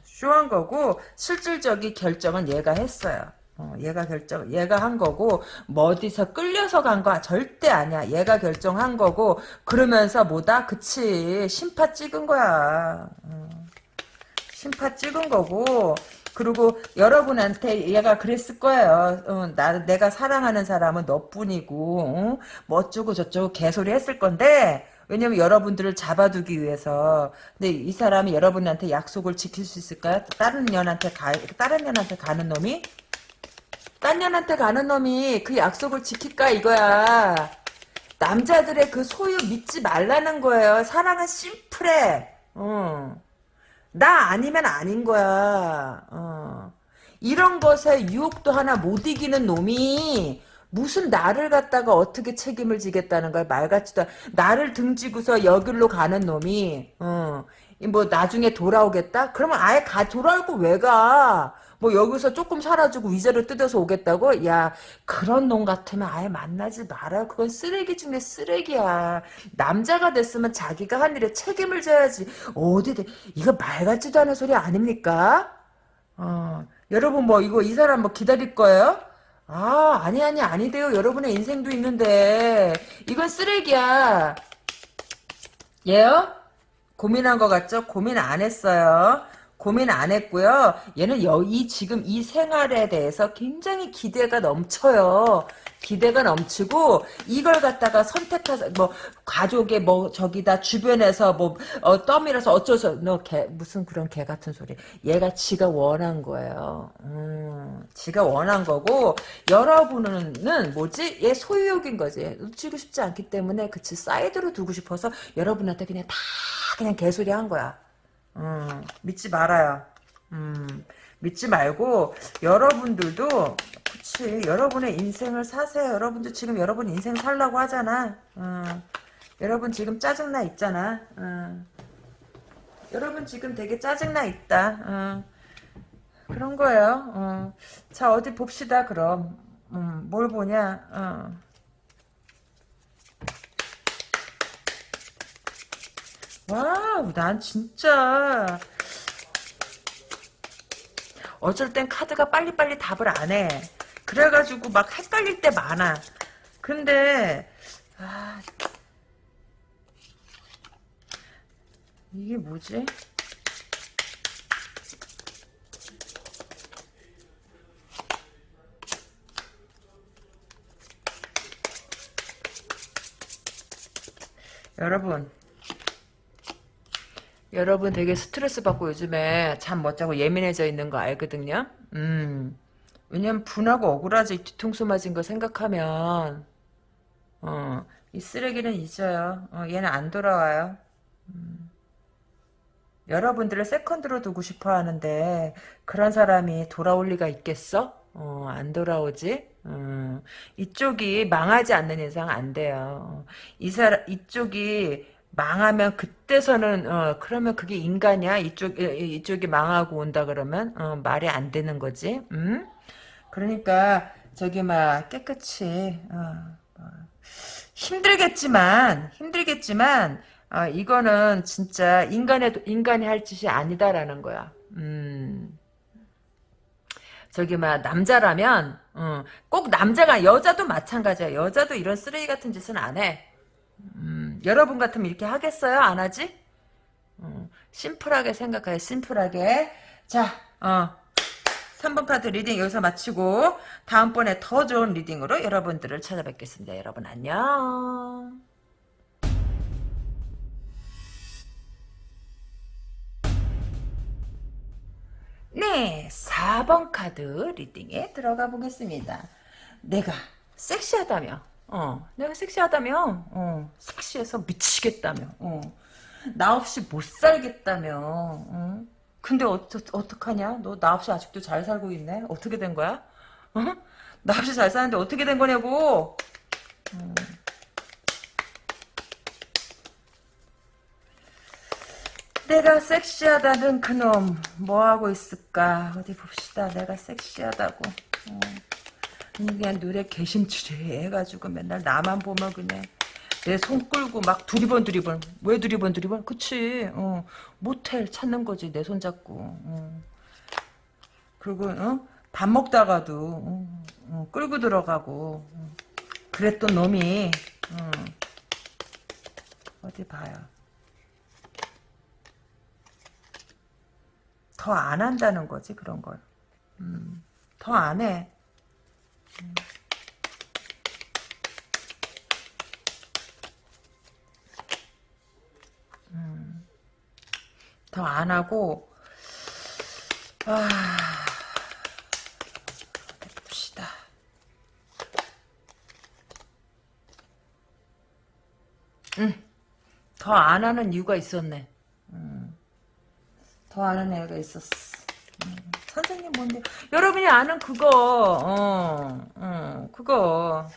쇼한 거고 실질적인 결정은 얘가 했어요. 어, 얘가 결정, 얘가 한 거고, 뭐 어디서 끌려서 간 거 절대 아니야. 얘가 결정한 거고, 그러면서 뭐다? 그치. 심파 찍은 거야. 어, 심파 찍은 거고, 그리고 여러분한테 얘가 그랬을 거예요. 어, 나, 내가 사랑하는 사람은 너뿐이고, 어? 뭐 어쩌고 저쩌고 개소리 했을 건데, 왜냐면 여러분들을 잡아두기 위해서. 근데 이 사람이 여러분한테 약속을 지킬 수 있을까요? 다른 년한테 가, 다른 년한테 가는 놈이? 딴 년한테 가는 놈이 그 약속을 지킬까 이거야. 남자들의 그 소유 믿지 말라는 거예요. 사랑은 심플해. 어. 나 아니면 아닌 거야. 어. 이런 것에 유혹도 하나 못 이기는 놈이 무슨 나를 갖다가 어떻게 책임을 지겠다는 거야. 말 같지도 않 나를 등지고서 여길로 가는 놈이 어. 뭐 나중에 돌아오겠다? 그러면 아예 가 돌아올 거 왜 가? 뭐 여기서 조금 살아주고 위자료 뜯어서 오겠다고? 야 그런 놈 같으면 아예 만나지 마라. 그건 쓰레기 중에 쓰레기야. 남자가 됐으면 자기가 한 일에 책임을 져야지. 어디 이거 말 같지도 않은 소리 아닙니까? 어, 여러분 뭐 이거 이 사람 뭐 기다릴 거예요? 아 아니 아니 아니돼요. 여러분의 인생도 있는데 이건 쓰레기야. 예요? 고민한 것 같죠? 고민 안 했어요. 고민 안 했고요. 얘는 여, 이 지금 이 생활에 대해서 굉장히 기대가 넘쳐요. 기대가 넘치고 이걸 갖다가 선택해서 뭐 가족의 뭐 저기다 주변에서 뭐 어, 떠밀어서 어쩌서 너개 무슨 그런 개 같은 소리. 얘가 지가 원한 거예요. 음, 지가 원한 거고 여러분은 뭐지? 얘 소유욕인 거지. 놓치고 싶지 않기 때문에 그치 사이드로 두고 싶어서 여러분한테 그냥 다 그냥 개소리 한 거야. 음, 믿지 말아요. 음, 믿지 말고 여러분들도 그치 여러분의 인생을 사세요. 여러분도 지금 여러분 인생 살라고 하잖아. 음, 여러분 지금 짜증나 있잖아. 음, 여러분 지금 되게 짜증나 있다. 음, 그런 거예요. 어. 자 어디 봅시다 그럼. 음, 뭘 보냐. wow, 난 진짜 어쩔 땐 카드가 빨리빨리 답을 안 해. 그래가지고 막 헷갈릴 때 많아. 근데 아, 이게 뭐지? 여러분 여러분 되게 스트레스 받고 요즘에 잠 못 자고 예민해져 있는 거 알거든요. 음. 왜냐면 분하고 억울하지 뒤통수 맞은 거 생각하면 어, 이 쓰레기는 잊어요. 어, 얘는 안 돌아와요. 음. 여러분들을 세컨드로 두고 싶어 하는데 그런 사람이 돌아올 리가 있겠어? 어, 안 돌아오지? 음, 이쪽이 망하지 않는 이상 안 돼요. 이 사람 이쪽이 망하면 그때서는 어 그러면 그게 인간이야? 이쪽 이- 이쪽이 망하고 온다 그러면 어 말이 안 되는 거지. 음? 그러니까 저기 막 깨끗이 어, 어, 힘들겠지만 힘들겠지만 어, 이거는 진짜 인간의 인간이 할 짓이 아니다라는 거야. 음. 저기 막 남자라면 어, 꼭 남자가 여자도 마찬가지야. 여자도 이런 쓰레기 같은 짓은 안해 음, 여러분 같으면 이렇게 하겠어요? 안 하지? 어, 심플하게 생각해, 심플하게. 자, 어, 3번 카드 reading 여기서 마치고, 다음번에 더 좋은 reading으로 여러분들을 찾아뵙겠습니다. 여러분 안녕. 네, 4번 카드 reading에 들어가 보겠습니다. 내가 섹시하다며, 어, 내가 섹시하다며, 어, 섹시해서 미치겠다며, 어, 나 없이 못 살겠다며, 어? 근데 어, 어떡하냐? 너 나 없이 아직도 잘 살고 있네? 어떻게 된 거야? 어? 나 없이 잘 사는데 어떻게 된 거냐고? 음. 내가 섹시하다는 그놈 뭐하고 있을까 어디 봅시다 내가 섹시하다고 어. 그냥 눈에 개심추리 해가지고 맨날 나만 보면 그냥 내 손 끌고 막 두리번 두리번 왜 두리번 두리번 그치 어. 모텔 찾는 거지 내 손 잡고 어. 그리고 어? 밥 먹다가도 어, 어, 끌고 들어가고 어. 그랬던 놈이 어. 어디 봐요 더 안 한다는 거지 그런 걸. 음, 더안 해. 음. 음, 더 안 하고 아 봅시다. 음, 더안 하는 이유가 있었네. 더 아는 애가 있었어. 음, 선생님 뭔데? 여러분이 아는 그거, 어, 어, 그거.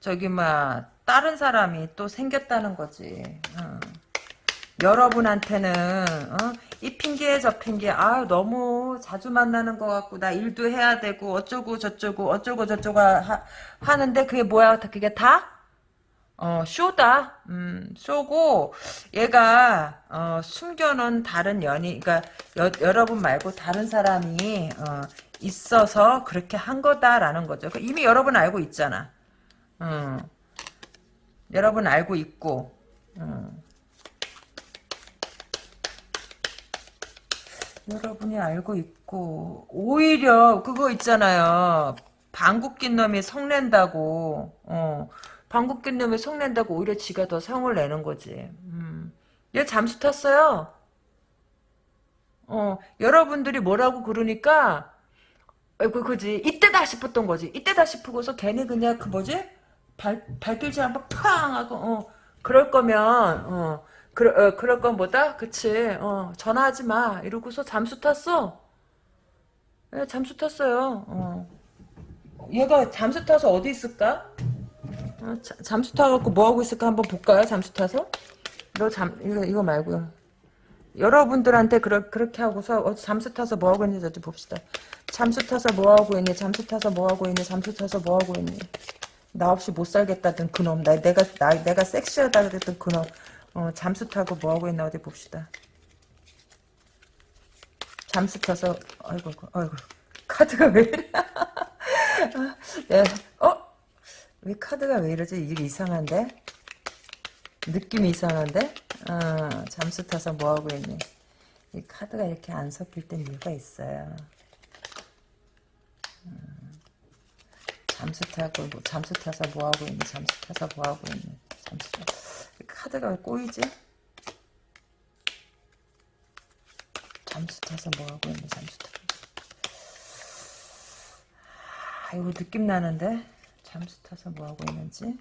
저기, 막, 다른 사람이 또 생겼다는 거지. 어. 여러분한테는, 어? 이 핑계, 저 핑계, 아 너무 자주 만나는 것 같고, 나 일도 해야 되고, 어쩌고 저쩌고, 어쩌고 저쩌고 하, 하는데, 그게 뭐야? 그게 다? 어, 쇼다. 음, 쇼고, 얘가, 어, 숨겨놓은 다른 연이, 그니까, 여, 여러분 말고 다른 사람이, 어, 있어서 그렇게 한 거다라는 거죠. 그 이미 여러분 알고 있잖아. 음, 여러분 알고 있고, 음. 여러분이 알고 있고, 오히려 그거 있잖아요. 방귀 낀 놈이 성낸다고, 어, 방귀 낀 놈이 성낸다고 오히려 지가 더 성을 내는 거지. 음. 얘 잠수 탔어요. 어, 여러분들이 뭐라고 그러니까, 그, 그지. 이때다 싶었던 거지. 이때다 싶고서 걔네 그냥 그 뭐지? 발, 발길질 한번 팡! 하고, 어, 그럴 거면, 어, 그러, 어, 그럴 건 뭐다? 그치. 어, 전화하지 마. 이러고서 잠수 탔어. 예, 잠수 탔어요. 어. 얘가 잠수 타서 어디 있을까? 어, 자- 잠수 타갖고 뭐 하고 있을까 한번 볼까요? 잠수 타서? 너 잠, 이거, 이거 말고요. 여러분들한테 그러, 그렇게 하고서 어, 잠수 타서 뭐 하고 있는지 어디 봅시다. 잠수 타서 뭐 하고 있니? 잠수 타서 뭐 하고 있니? 잠수 타서 뭐 하고 있니? 나 없이 못 살겠다던 그놈. 나, 내가, 나, 내가 섹시하다 그랬던 그놈. 어, 잠수 타고 뭐 하고 있나 어디 봅시다. 잠수 타서, 아이고, 아이고. 카드가 왜 이래? 아, 네. 어? 왜 카드가 왜 이러지? 이게 이상한데? 느낌이 이상한데? 어, 잠수 타서 뭐하고 있니? 이 카드가 이렇게 안 섞일 땐 이유가 있어요. 음, 잠수 타고, 뭐, 잠수 타서 뭐하고 있니? 잠수 타서 뭐하고 있니? 잠수 타 카드가 왜 꼬이지? 잠수 타서 뭐하고 있니? 잠수 타서. 아, 이거 느낌 나는데? 잠수 타서 뭐하고 있는지?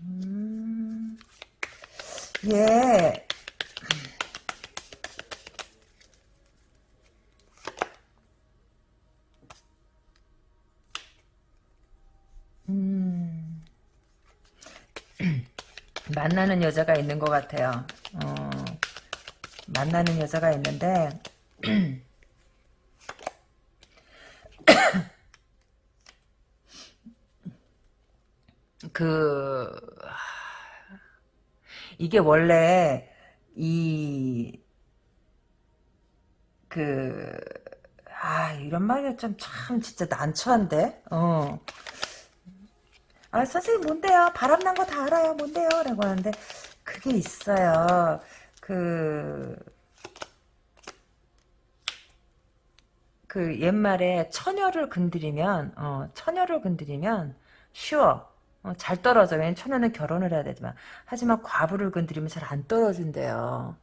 음, 예. 음. 만나는 여자가 있는 것 같아요. 어, 만나는 여자가 있는데, 그, 이게 원래, 이, 그, 아, 이런 말이 좀 참 진짜 난처한데? 어. 아, 선생님 뭔데요? 바람난 거 다 알아요. 뭔데요? 라고 하는데, 그게 있어요. 그, 그 옛말에 처녀를 건드리면, 어, 처녀를 건드리면 쉬워. 어, 잘 떨어져. 왜냐면 처녀는 결혼을 해야 되지만. 하지만 과부를 건드리면 잘 안 떨어진대요.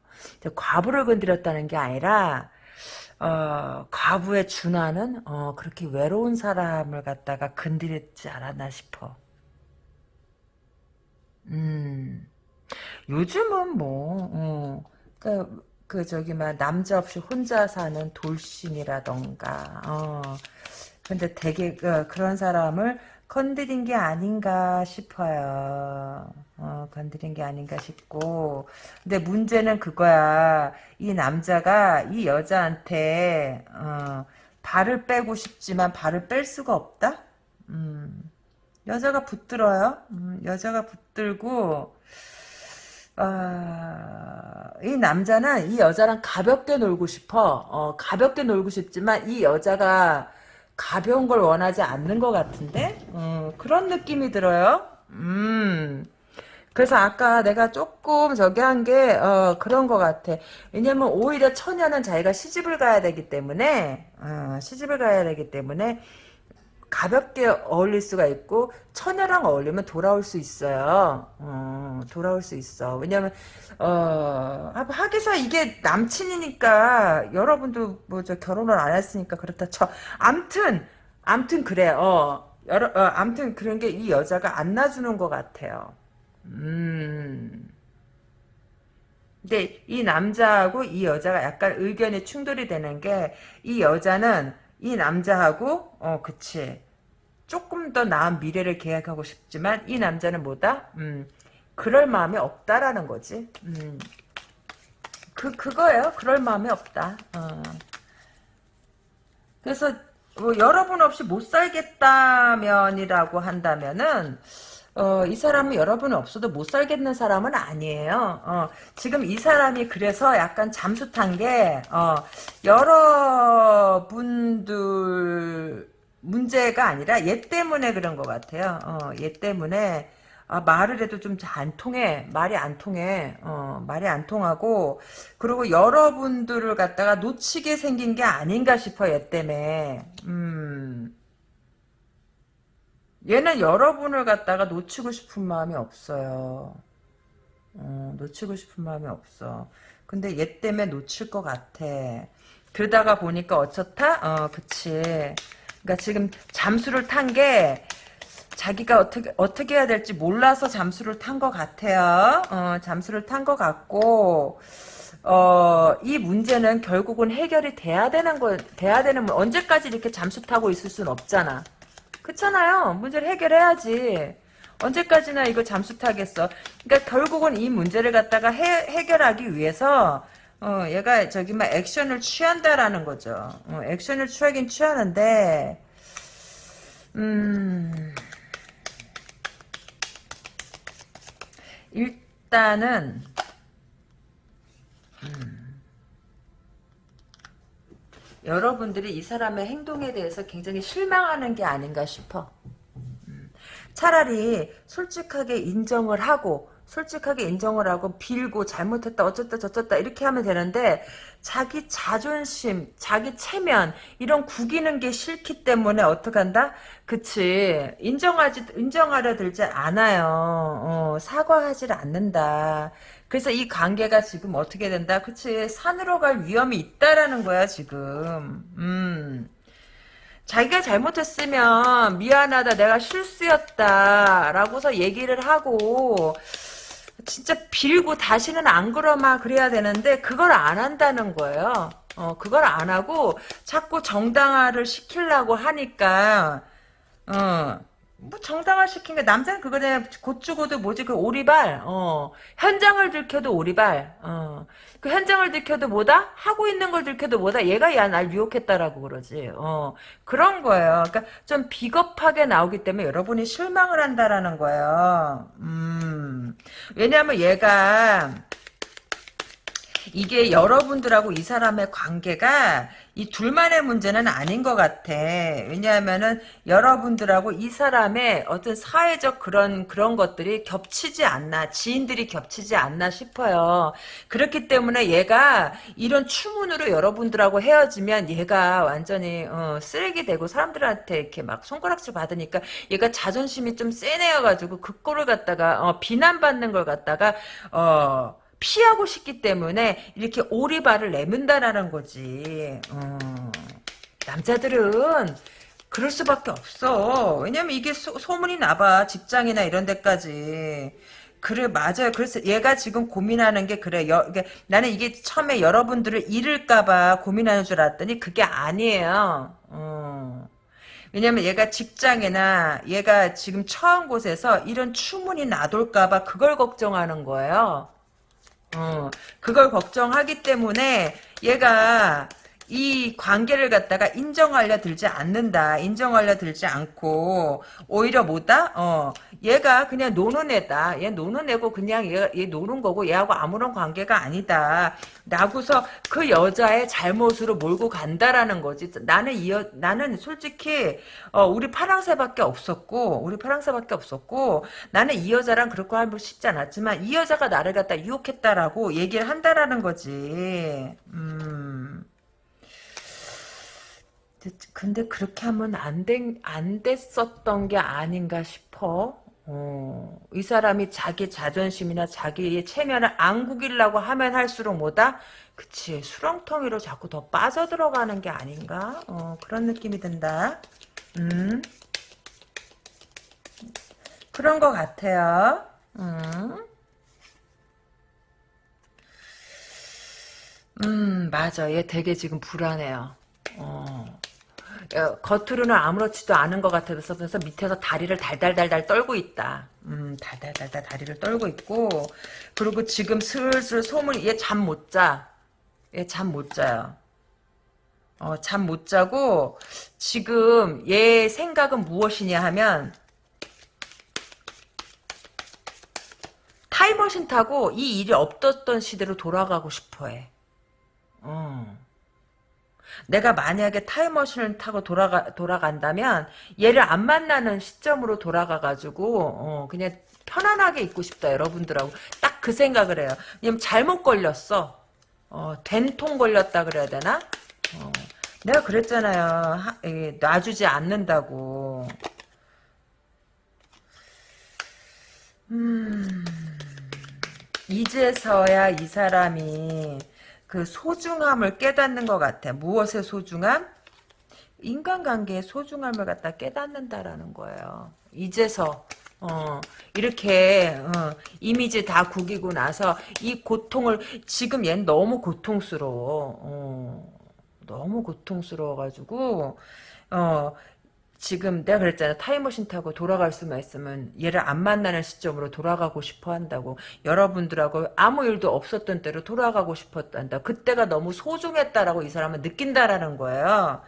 과부를 건드렸다는 게 아니라, 어, 과부에 준하는, 어, 그렇게 외로운 사람을 갖다가 건드렸지 않았나 싶어. 음, 요즘은 뭐, 어, 그, 그, 저기, 막, 남자 없이 혼자 사는 돌싱이라던가, 어, 근데 되게, 그, 그런 사람을 건드린 게 아닌가 싶어요. 어, 건드린 게 아닌가 싶고. 근데 문제는 그거야. 이 남자가 이 여자한테, 어, 발을 빼고 싶지만 발을 뺄 수가 없다? 음. 여자가 붙들어요. 음, 여자가 붙들고 어, 이 남자는 이 여자랑 가볍게 놀고 싶어. 어, 가볍게 놀고 싶지만 이 여자가 가벼운 걸 원하지 않는 것 같은데 어, 그런 느낌이 들어요. 음. 그래서 아까 내가 조금 저기 한 게, 어, 그런 것 같아. 왜냐면 오히려 처녀는 자기가 시집을 가야 되기 때문에, 어, 시집을 가야 되기 때문에, 가볍게 어울릴 수가 있고 처녀랑 어울리면 돌아올 수 있어요. 어, 돌아올 수 있어. 왜냐면 어, 하기사 이게 남친이니까 여러분도 뭐 저 결혼을 안 했으니까 그렇다 쳐. 암튼 암튼 그래. 어, 여러 어, 암튼 그런 게 이 여자가 안 놔주는 것 같아요. 음. 근데 이 남자하고 이 여자가 약간 의견이 충돌이 되는 게 이 여자는 이 남자하고 어 그치 조금 더 나은 미래를 계획하고 싶지만 이 남자는 뭐다? 음 그럴 마음이 없다라는 거지. 음. 그 그거예요. 그럴 마음이 없다. 어. 그래서 뭐 여러분 없이 못 살겠다면이라고 한다면은 어, 이 사람은 여러분이 없어도 못 살겠는 사람은 아니에요. 어, 지금 이 사람이 그래서 약간 잠수탄 게, 어, 여러분들 문제가 아니라 얘 때문에 그런 것 같아요. 어, 얘 때문에, 아, 말을 해도 좀 안 통해. 말이 안 통해. 어, 말이 안 통하고, 그리고 여러분들을 갖다가 놓치게 생긴 게 아닌가 싶어, 얘 때문에. 음. 얘는 여러분을 갖다가 놓치고 싶은 마음이 없어요. 어, 놓치고 싶은 마음이 없어. 근데 얘 때문에 놓칠 것 같아. 그러다가 보니까 어쩌다? 어, 그치. 그러니까 지금 잠수를 탄 게 자기가 어떻게 어떻게 해야 될지 몰라서 잠수를 탄 것 같아요. 어, 잠수를 탄 것 같고 어, 이 문제는 결국은 해결이 돼야 되는 거 돼야 되는 언제까지 이렇게 잠수 타고 있을 순 없잖아. 그렇잖아요. 문제를 해결해야지. 언제까지나 이거 잠수 타겠어. 그러니까 결국은 이 문제를 갖다가 해, 해결하기 위해서 어, 얘가 저기 막 액션을 취한다라는 거죠. 어, 액션을 취하긴 취하는데 음 일단은 여러분들이 이 사람의 행동에 대해서 굉장히 실망하는 게 아닌가 싶어. 음, 차라리 솔직하게 인정을 하고 솔직하게 인정을 하고 빌고 잘못했다 어쩌다 저쩌다 이렇게 하면 되는데 자기 자존심 자기 체면 이런 구기는 게 싫기 때문에 어떡한다? 그치. 인정하지 인정하려 들지 않아요. 어, 사과하지 않는다 그래서 이 관계가 지금 어떻게 된다? 그치? 산으로 갈 위험이 있다라는 거야 지금. 음. 자기가 잘못했으면 미안하다 내가 실수였다 라고서 얘기를 하고 진짜 빌고 다시는 안 그러마 그래야 되는데 그걸 안 한다는 거예요. 어 그걸 안 하고 자꾸 정당화를 시키려고 하니까 어 뭐 정당화 시킨 게 남자는 그거네 곧 죽어도 뭐지? 그 오리발 어. 현장을 들켜도 오리발 어그 현장을 들켜도 뭐다? 하고 있는 걸 들켜도 뭐다? 얘가 야 날 유혹했다라고 그러지 어. 그런 거예요. 그러니까 좀 비겁하게 나오기 때문에 여러분이 실망을 한다라는 거예요. 음. 왜냐하면 얘가 이게 여러분들하고 이 사람의 관계가 이 둘만의 문제는 아닌 것 같아. 왜냐하면은 여러분들하고 이 사람의 어떤 사회적 그런 그런 것들이 겹치지 않나, 지인들이 겹치지 않나 싶어요. 그렇기 때문에 얘가 이런 추문으로 여러분들하고 헤어지면 얘가 완전히 어, 쓰레기 되고 사람들한테 이렇게 막 손가락질 받으니까 얘가 자존심이 좀 세네여가지고 그 꼴을 갖다가 어, 비난받는 걸 갖다가 어. 피하고 싶기 때문에 이렇게 오리발을 내민다라는 거지. 어. 남자들은 그럴 수밖에 없어. 왜냐면 이게 소, 문이 나봐. 직장이나 이런 데까지. 그래 맞아요. 그래서 얘가 지금 고민하는 게 그래. 여, 이게, 나는 이게 처음에 여러분들을 잃을까봐 고민하는 줄 알았더니 그게 아니에요. 어. 왜냐면 얘가 직장이나 얘가 지금 처한 곳에서 이런 추문이 나돌까봐 그걸 걱정하는 거예요. 어, 그걸 걱정하기 때문에 얘가 이 관계를 갖다가 인정하려 들지 않는다. 인정하려 들지 않고 오히려 뭐다? 어, 얘가 그냥 노는 애다. 얘 노는 애고 그냥 얘, 얘 노는 거고 얘하고 아무런 관계가 아니다. 라고서 그 여자의 잘못으로 몰고 간다라는 거지. 나는 이 여, 나는 솔직히 어, 우리 파랑새밖에 없었고 우리 파랑새밖에 없었고 나는 이 여자랑 그렇게 하고 싶지 않았지만 이 여자가 나를 갖다 유혹했다라고 얘기를 한다라는 거지. 음. 근데 그렇게 하면 안, 된, 안 됐었던 게 아닌가 싶어. 어, 이 사람이 자기 자존심이나 자기의 체면을 안 구기려고 하면 할수록 뭐다? 그치 수렁텅이로 자꾸 더 빠져들어가는 게 아닌가? 어, 그런 느낌이 든다. 음. 그런 것 같아요. 음. 음, 맞아. 얘 되게 지금 불안해요. 어. 어, 겉으로는 아무렇지도 않은 것 같아서 밑에서 다리를 달달달달 떨고 있다. 음, 달달달달 다리를 떨고 있고, 그리고 지금 슬슬 소문이, 얘잠 못 자. 얘 잠 못 자요. 어, 잠 못 자고, 지금 얘 생각은 무엇이냐 하면, 타임머신 타고 이 일이 없었던 시대로 돌아가고 싶어 해. 어. 내가 만약에 타임머신을 타고 돌아가, 돌아간다면 얘를 안 만나는 시점으로 돌아가 가지고 어, 그냥 편안하게 있고 싶다 여러분들하고 딱 그 생각을 해요. 왜냐면 잘못 걸렸어. 어, 된통 걸렸다 그래야 되나? 어, 내가 그랬잖아요. 하, 에, 놔주지 않는다고. 음, 이제서야 이 사람이 그 소중함을 깨닫는 것 같아. 무엇의 소중함? 인간관계의 소중함을 갖다 깨닫는다라는 거예요. 이제서 어, 이렇게 어, 이미지 다 구기고 나서 이 고통을 지금 얘는 너무 고통스러워. 어, 너무 고통스러워가지고 어, 지금 내가 그랬잖아. 타임머신 타고 돌아갈 수만 있으면 얘를 안 만나는 시점으로 돌아가고 싶어 한다고. 여러분들하고 아무 일도 없었던 때로 돌아가고 싶었단다. 그때가 너무 소중했다라고 이 사람은 느낀다라는 거예요.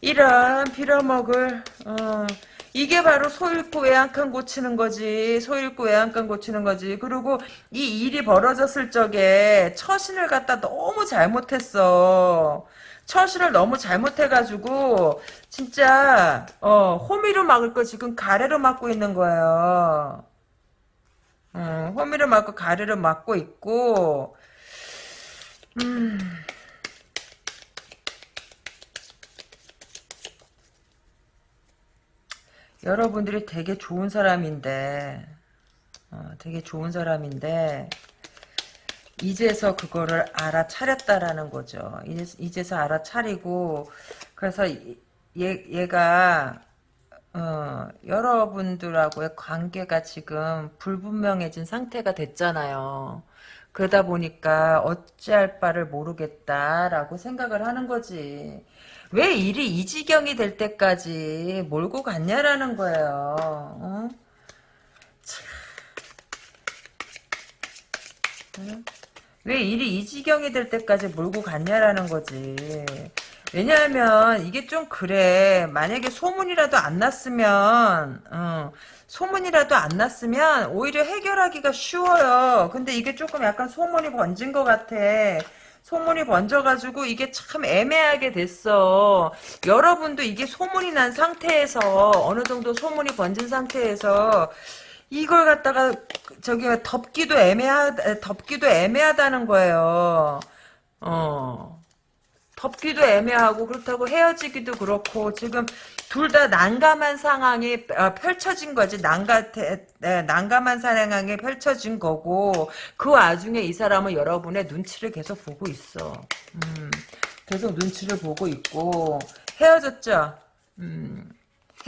이런 빌어먹을 어, 이게 바로 소잃고 외양간 고치는 거지. 소잃고 외양간 고치는 거지. 그리고 이 일이 벌어졌을 적에 처신을 갖다 너무 잘못했어 처신을 너무 잘못해가지고 진짜 어 호미로 막을 거 지금 가래로 막고 있는 거예요. 어, 호미를 맞고 가리를 맞고 있고 음. 여러분들이 되게 좋은 사람인데 어, 되게 좋은 사람인데 이제서 그거를 알아차렸다라는 거죠. 이제, 이제 서 알아차리고 그래서 얘, 얘가 어, 여러분들하고의 관계가 지금 불분명해진 상태가 됐잖아요. 그러다 보니까 어찌할 바를 모르겠다라고 생각을 하는 거지. 왜 일이 이 지경이 될 때까지 몰고 갔냐라는 거예요. 어? 응? 왜 일이 이 지경이 될 때까지 몰고 갔냐라는 거지. 왜냐하면 이게 좀 그래. 만약에 소문이라도 안 났으면 어, 소문이라도 안 났으면 오히려 해결하기가 쉬워요. 근데 이게 조금 약간 소문이 번진 것 같아. 소문이 번져가지고 이게 참 애매하게 됐어. 여러분도 이게 소문이 난 상태에서 어느 정도 소문이 번진 상태에서 이걸 갖다가 저기 덮기도 애매하 덮기도 애매하다는 거예요. 어. 덮기도 애매하고 그렇다고 헤어지기도 그렇고 지금 둘 다 난감한 상황이 어, 펼쳐진 거지 난가, 네, 난감한 상황이 펼쳐진 거고 그 와중에 이 사람은 여러분의 눈치를 계속 보고 있어 음, 계속 눈치를 보고 있고 헤어졌죠 음,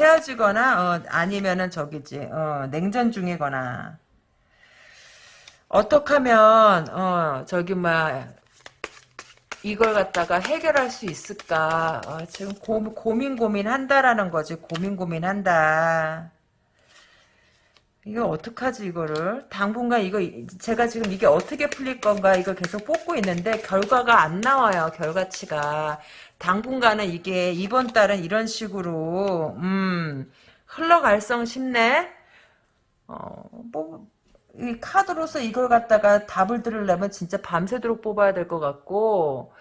헤어지거나 어, 아니면은 저기지 어, 냉전 중이거나 어떻게 하면 어, 저기 막 이걸 갖다가 해결할 수 있을까? 어, 지금 고, 고민 고민한다라는 거지. 고민 고민한다. 이거 어떡하지 이거를 당분간 이거 제가 지금 이게 어떻게 풀릴 건가 이거 계속 뽑고 있는데 결과가 안 나와요 결과치가 당분간은 이게 이번 달은 이런 식으로 음 흘러갈성 싶네 어 뭐 이 카드로서 이걸 갖다가 답을 들으려면 진짜 밤새도록 뽑아야 될 것 같고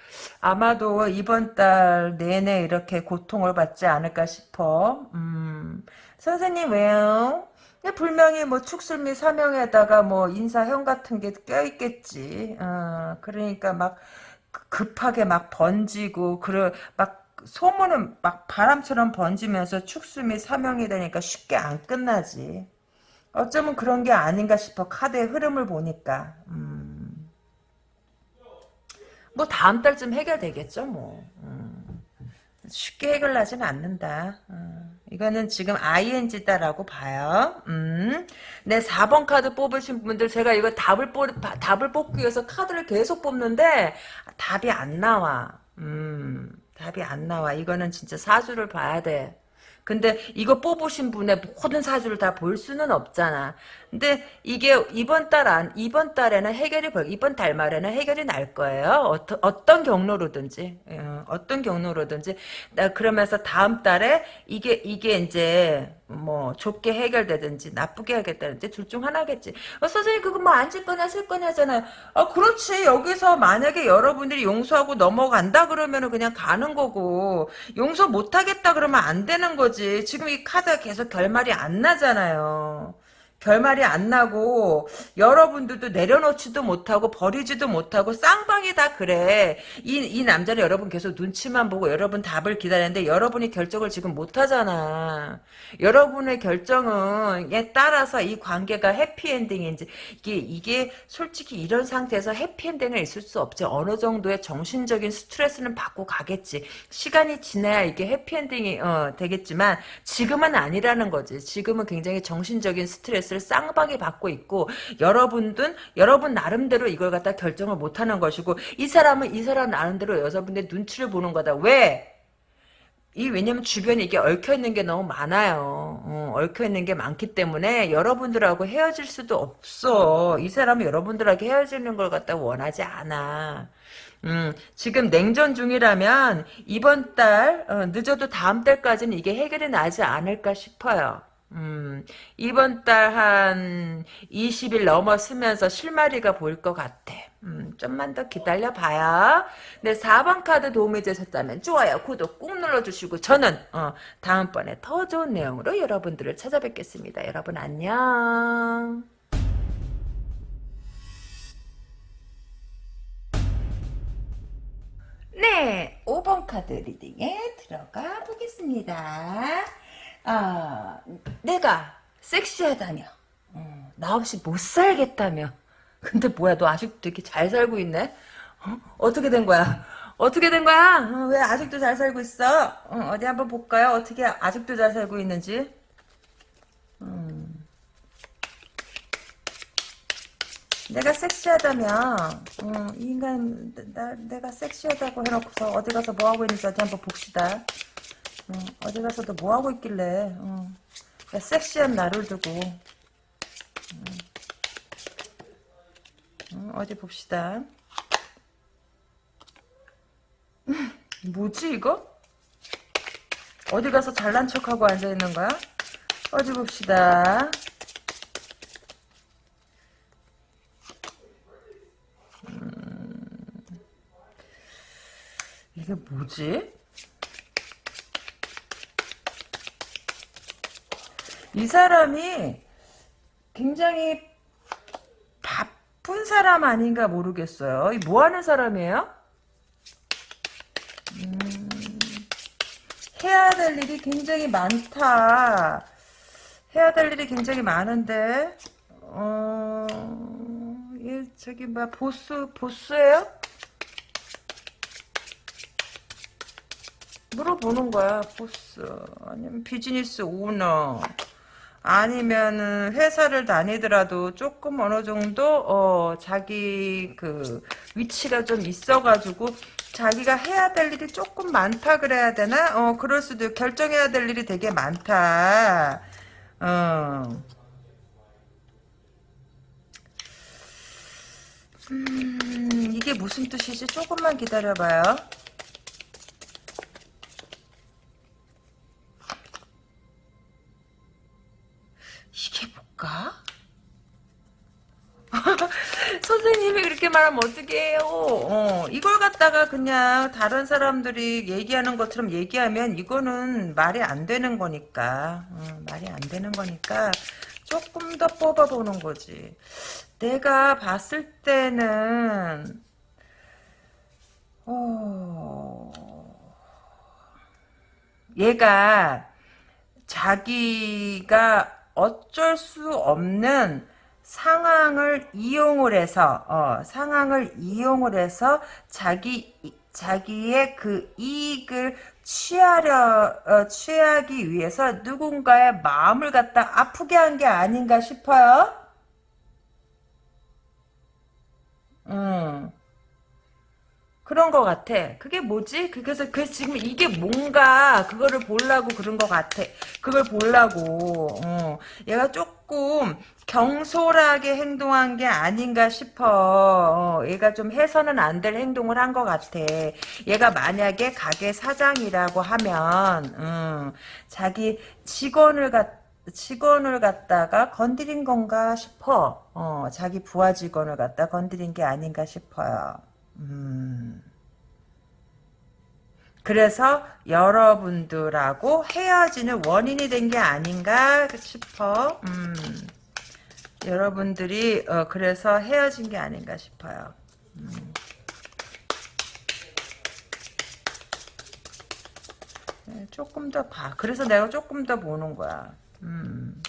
아마도 이번 달 내내 이렇게 고통을 받지 않을까 싶어. 음, 선생님 왜요? 불명이 뭐 축술 및 사명에다가 뭐 인사형 같은 게 껴있겠지. 어, 그러니까 막 급하게 막 번지고 그래 막 소문은 막 바람처럼 번지면서 및 사명이 되니까 쉽게 안 끝나지. 어쩌면 그런 게 아닌가 싶어. 카드의 흐름을 보니까. 음. 뭐 다음 달쯤 해결되겠죠 뭐. 음. 쉽게 해결나지는 않는다. 음. 이거는 지금 ING다라고 봐요. 음. 네, 4번 카드 뽑으신 분들 제가 이거 답을 뽑, 답을 뽑기 위해서 카드를 계속 뽑는데 답이 안 나와. 음. 답이 안 나와. 이거는 진짜 사주를 봐야 돼. 근데 이거 뽑으신 분의 모든 사주를 다 볼 수는 없잖아. 근데 이게 이번 달 안, 이번 달에는 해결이, 이번 달 말에는 해결이 날 거예요. 어떠, 어떤 경로로든지, 어, 어떤 경로로든지. 나 그러면서 다음 달에 이게, 이게 이제, 뭐, 좋게 해결되든지, 나쁘게 하겠다든지, 둘 중 하나겠지. 어, 선생님, 그거 뭐 앉을 거냐, 쓸 거냐잖아요. 아, 그렇지. 여기서 만약에 여러분들이 용서하고 넘어간다 그러면은 그냥 가는 거고, 용서 못 하겠다 그러면 안 되는 거지. 지금 이 카드가 계속 결말이 안 나잖아요. 결말이 안 나고 여러분들도 내려놓지도 못하고 버리지도 못하고 쌍방이 다 그래. 이, 이 남자는 여러분 계속 눈치만 보고 여러분 답을 기다리는데 여러분이 결정을 지금 못하잖아. 여러분의 결정은 에 따라서 이 관계가 해피엔딩인지 이게 이게 솔직히 이런 상태에서 해피엔딩은 있을 수 없지. 어느 정도의 정신적인 스트레스는 받고 가겠지. 시간이 지나야 이게 해피엔딩이 어, 되겠지만 지금은 아니라는 거지. 지금은 굉장히 정신적인 스트레스 스트레스를 쌍방이 받고 있고 여러분은 여러분 나름대로 이걸 갖다 결정을 못하는 것이고 이 사람은 이 사람 나름대로 여자분의 눈치를 보는 거다. 왜? 이 왜냐면 주변에 이게 얽혀 있는 게 너무 많아요. 어, 얽혀 있는 게 많기 때문에 여러분들하고 헤어질 수도 없어. 이 사람은 여러분들하고 헤어지는 걸 갖다 원하지 않아. 음, 지금 냉전 중이라면 이번 달 어, 늦어도 다음 달까지는 이게 해결이 나지 않을까 싶어요. 음, 이번 달 한 20일 넘어서면서 실마리가 보일 것 같아. 음, 좀만 더 기다려봐요. 네, 4번 카드 도움이 되셨다면 좋아요, 구독 꾹 눌러주시고 저는 어, 다음번에 더 좋은 내용으로 여러분들을 찾아뵙겠습니다. 여러분 안녕. 네, 5번 카드 리딩에 들어가 보겠습니다. 아, 내가 섹시하다며. 어, 나 없이 못 살겠다며. 근데 뭐야, 너 아직도 이렇게 잘 살고 있네? 어? 떻게된 거야? 어떻게 된 거야? 어, 왜 아직도 잘 살고 있어? 어, 디 한번 볼까요? 어떻게 아직도 잘 살고 있는지. 음. 내가 섹시하다면, 어, 이 인간, 나, 내가 섹시하다고 해놓고서 어디 가서 뭐 하고 있는지 어디 한번 봅시다. 어, 어디 가서도 뭐 하고 있길래, 어, 야, 섹시한 나를 두고, 어, 어디 봅시다. 뭐지 이거? 어디 가서 잘난 척하고 앉아있는 거야? 어디 봅시다. 음, 이게 뭐지? 이 사람이 굉장히 바쁜 사람 아닌가 모르겠어요. 이 뭐 하는 사람이에요? 해야 될 일이 굉장히 많다. 해야 될 일이 굉장히 많은데, 어, 얘, 저기, 뭐, 보스, 보스예요 물어보는 거야, 보스. 아니면 비즈니스 오너. 아니면은 회사를 다니더라도 조금 어느 정도 어 자기 그 위치가 좀 있어가지고 자기가 해야 될 일이 조금 많다 그래야 되나? 어 그럴 수도 결정해야 될 일이 되게 많다. 어. 음, 이게 무슨 뜻이지? 조금만 기다려봐요. 이게 뭘까? 선생님이 그렇게 말하면 어떡해요? 어, 이걸 갖다가 그냥 다른 사람들이 얘기하는 것처럼 얘기하면 이거는 말이 안 되는 거니까. 어, 말이 안 되는 거니까 조금 더 뽑아보는 거지. 내가 봤을 때는 어, 얘가 자기가 어쩔 수 없는 상황을 이용을 해서 어, 상황을 이용을 해서 자기 자기의 그 이익을 취하려 어, 취하기 위해서 누군가의 마음을 갖다 아프게 한 게 아닌가 싶어요. 음. 그런 것 같아. 그게 뭐지? 그래서 그 지금 이게 뭔가 그거를 보려고 그런 것 같아. 그걸 보려고. 어. 얘가 조금 경솔하게 행동한 게 아닌가 싶어. 어. 얘가 좀 해서는 안 될 행동을 한 것 같아. 얘가 만약에 가게 사장이라고 하면 음, 자기 직원을 갖 직원을 갖다가 건드린 건가 싶어. 어, 자기 부하 직원을 갖다 건드린 게 아닌가 싶어요. 음. 그래서 여러분들하고 헤어지는 원인이 된 게 아닌가 싶어. 음. 여러분들이 어, 그래서 헤어진 게 아닌가 싶어요. 음. 네, 조금 더 봐. 그래서 내가 조금 더 보는 거야. 음.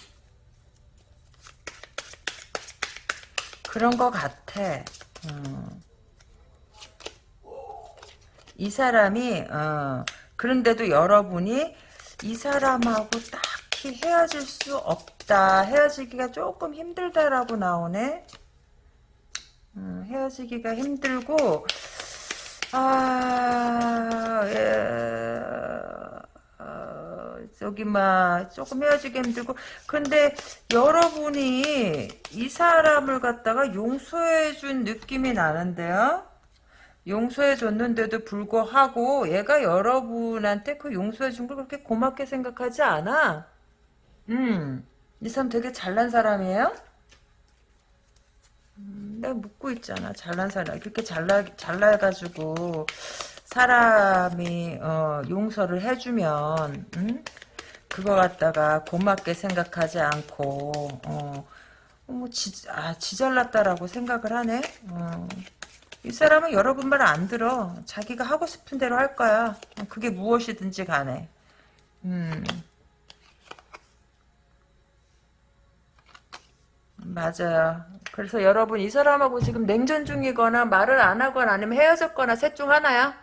그런 거 같아. 음. 이 사람이 어, 그런데도 여러분이 이 사람하고 딱히 헤어질 수 없다. 헤어지기가 조금 힘들다라고 나오네. 음, 헤어지기가 힘들고 아 예, 어, 저기 막 조금 헤어지기 힘들고 근데 여러분이 이 사람을 갖다가 용서해준 느낌이 나는데요. 용서해 줬는데도 불구하고 얘가 여러분한테 그 용서해 준 걸 그렇게 고맙게 생각하지 않아. 음, 이 사람 되게 잘난 사람이에요? 음, 내가 묻고 있잖아. 잘난 사람. 그렇게 잘나, 잘나가지고 사람이 어, 용서를 해주면 음? 그거 갖다가 고맙게 생각하지 않고 어, 뭐 지, 아, 지잘났다라고 생각을 하네. 어. 이 사람은 여러분 말 안 들어. 자기가 하고 싶은 대로 할 거야. 그게 무엇이든지 간에. 음. 맞아요. 그래서 여러분 이 사람하고 지금 냉전 중이거나 말을 안 하거나 아니면 헤어졌거나 셋 중 하나야.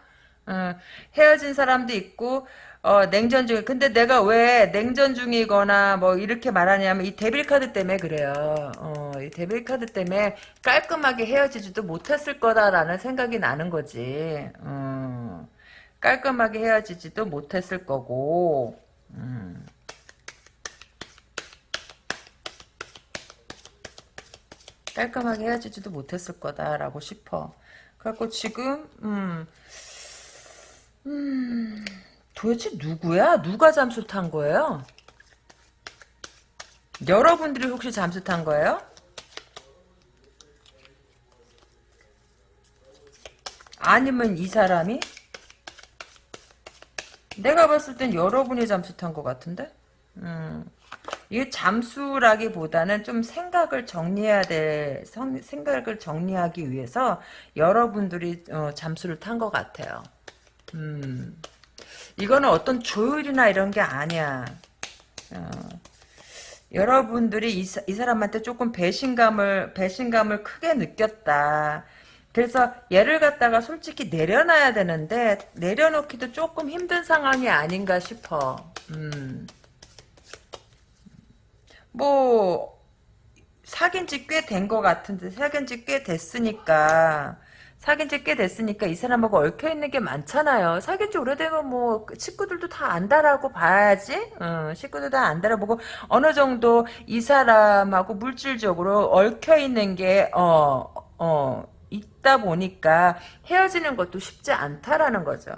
어, 헤어진 사람도 있고 어, 냉전 중에 근데 내가 왜 냉전 중이거나 뭐 이렇게 말하냐면 이 데빌 카드 때문에 그래요. 어, 이 데빌 카드 때문에 깔끔하게 헤어지지도 못했을 거다라는 생각이 나는 거지. 어, 깔끔하게 헤어지지도 못했을 거고. 음. 깔끔하게 헤어지지도 못했을 거다라고 싶어. 그래갖고 지금 음, 음, 도대체 누구야? 누가 잠수 탄 거예요? 여러분들이 혹시 잠수 탄 거예요? 아니면 이 사람이? 내가 봤을 땐 여러분이 잠수 탄 것 같은데? 음. 이게 잠수라기보다는 좀 생각을 정리해야 될 성, 생각을 정리하기 위해서 여러분들이 어, 잠수를 탄 것 같아요. 음, 이거는 어떤 조율이나 이런 게 아니야. 어, 여러분들이 이, 이 사람한테 조금 배신감을 배신감을 크게 느꼈다. 그래서 얘를 갖다가 솔직히 내려놔야 되는데 내려놓기도 조금 힘든 상황이 아닌가 싶어. 음. 뭐 사귄 지 꽤 된 것 같은데 사귄 지 꽤 됐으니까 사귄 지 꽤 됐으니까 이 사람하고 얽혀 있는 게 많잖아요. 사귄 지 오래되면 뭐 친구들도 다 안다라고 봐야지. 어, 친구들 다 안다라보고 어느 정도 이 사람하고 물질적으로 얽혀 있는 게 어, 어, 있다 보니까 헤어지는 것도 쉽지 않다라는 거죠.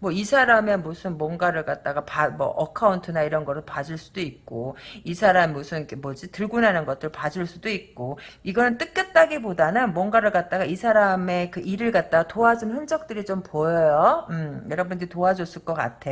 뭐 이 사람의 무슨 뭔가를 갖다가 봐, 뭐 어카운트나 이런 거를 봐줄 수도 있고 이 사람 무슨 게 뭐지 들고 나는 것들 봐줄 수도 있고 이거는 뜯겼다기보다는 뭔가를 갖다가 이 사람의 그 일을 갖다가 도와준 흔적들이 좀 보여요. 음, 여러분들이 도와줬을 것 같아.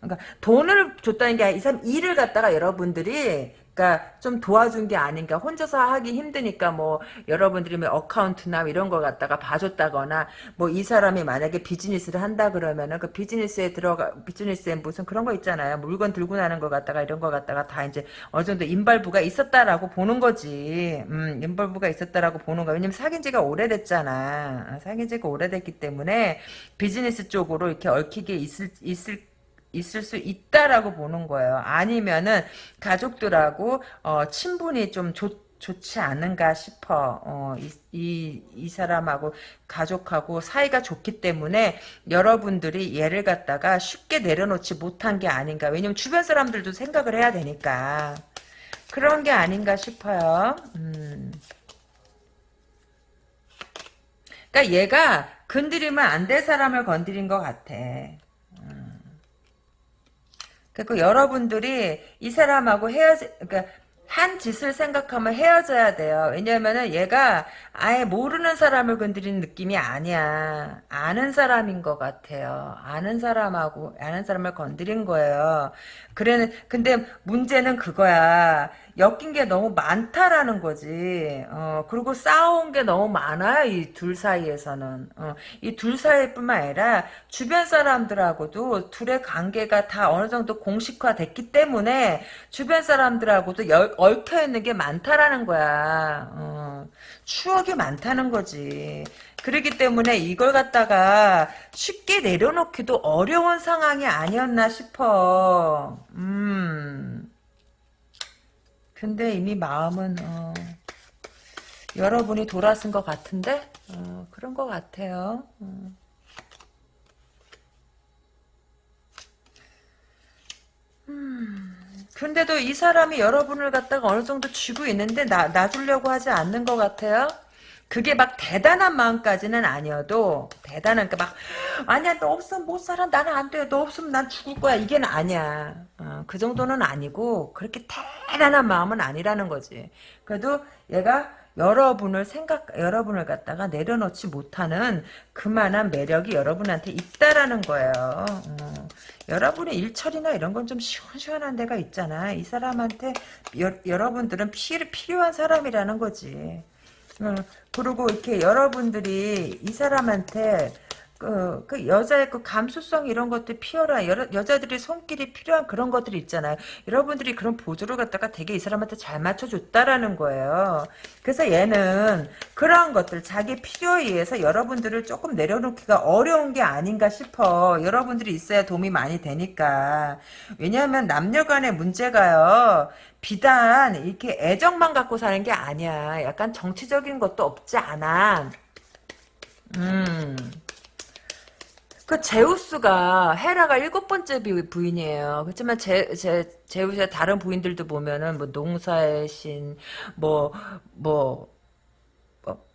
그러니까 돈을 줬다는 게 이 사람 일을 갖다가 여러분들이 그러니까 좀 도와준 게 아닌가. 혼자서 하기 힘드니까 뭐 여러분들이 뭐 어카운트나 이런 걸 갖다가 봐줬다거나 뭐 이 사람이 만약에 비즈니스를 한다 그러면은 그 비즈니스에 들어가 비즈니스에 무슨 그런 거 있잖아요. 물건 들고 나는 거 갖다가 이런 거 갖다가 다 이제 어느 정도 인발부가 있었다라고 보는 거지. 음 인발부가 있었다라고 보는 거 왜냐면 사귄 지가 오래됐잖아. 사귄 지가 오래됐기 때문에 비즈니스 쪽으로 이렇게 얽히게 있을 있을 있을 수 있다라고 보는 거예요. 아니면은 가족들하고 어, 친분이 좀 좋, 좋지 않은가 싶어. 어, 이, 이, 이 사람하고 가족하고 사이가 좋기 때문에 여러분들이 얘를 갖다가 쉽게 내려놓지 못한 게 아닌가. 왜냐면 주변 사람들도 생각을 해야 되니까. 그런 게 아닌가 싶어요. 음. 그러니까 얘가 건드리면 안 될 사람을 건드린 것 같아. 그리고 여러분들이 이 사람하고 헤어지, 그러니까 한 짓을 생각하면 헤어져야 돼요. 왜냐면은 얘가 아예 모르는 사람을 건드리는 느낌이 아니야. 아는 사람인 것 같아요. 아는 사람하고, 아는 사람을 건드린 거예요. 그래, 근데 문제는 그거야. 엮인 게 너무 많다라는 거지. 어, 그리고 싸운 게 너무 많아요. 이 둘 사이에서는. 어, 이 둘 사이뿐만 아니라 주변 사람들하고도 둘의 관계가 다 어느 정도 공식화 됐기 때문에 주변 사람들하고도 열, 얽혀 있는 게 많다라는 거야. 어, 추억이 많다는 거지. 그렇기 때문에 이걸 갖다가 쉽게 내려놓기도 어려운 상황이 아니었나 싶어. 음. 근데 이미 마음은 어, 여러분이 돌아선 것 같은데 어, 그런 것 같아요. 어. 음, 근데도 이 사람이 여러분을 갖다가 어느 정도 쥐고 있는데 나, 놔주려고 하지 않는 것 같아요. 그게 막 대단한 마음까지는 아니어도 대단한 그막 아니야 너 없으면 못 살아. 나는 안 돼. 너 없으면 난 죽을 거야. 이게는 아니야. 어, 그 정도는 아니고 그렇게 대단한 마음은 아니라는 거지. 그래도 얘가 여러분을 생각 여러분을 갖다가 내려놓지 못하는 그만한 매력이 여러분한테 있다라는 거예요. 어, 여러분의 일처리나 이런 건 좀 시원시원한 데가 있잖아. 이 사람한테 여, 여러분들은 피, 필요한 사람이라는 거지 어, 그리고 이렇게 여러분들이 이 사람한테 그, 그 여자의 그 감수성 이런 것들 여러, 여자들이 손길이 필요한 그런 것들이 있잖아요. 여러분들이 그런 보조를 갖다가 되게 이 사람한테 잘 맞춰줬다라는 거예요. 그래서 얘는 그러한 것들 자기 필요에 의해서 여러분들을 조금 내려놓기가 어려운 게 아닌가 싶어. 여러분들이 있어야 도움이 많이 되니까. 왜냐하면 남녀 간의 문제가요. 비단 이렇게 애정만 갖고 사는 게 아니야. 약간 정치적인 것도 없지 않아. 음. 그 제우스가 헤라가 일곱 번째 부- 부인이에요. 그렇지만 제, 제 제우스의 다른 부인들도 보면은 뭐 농사의 신, 뭐 뭐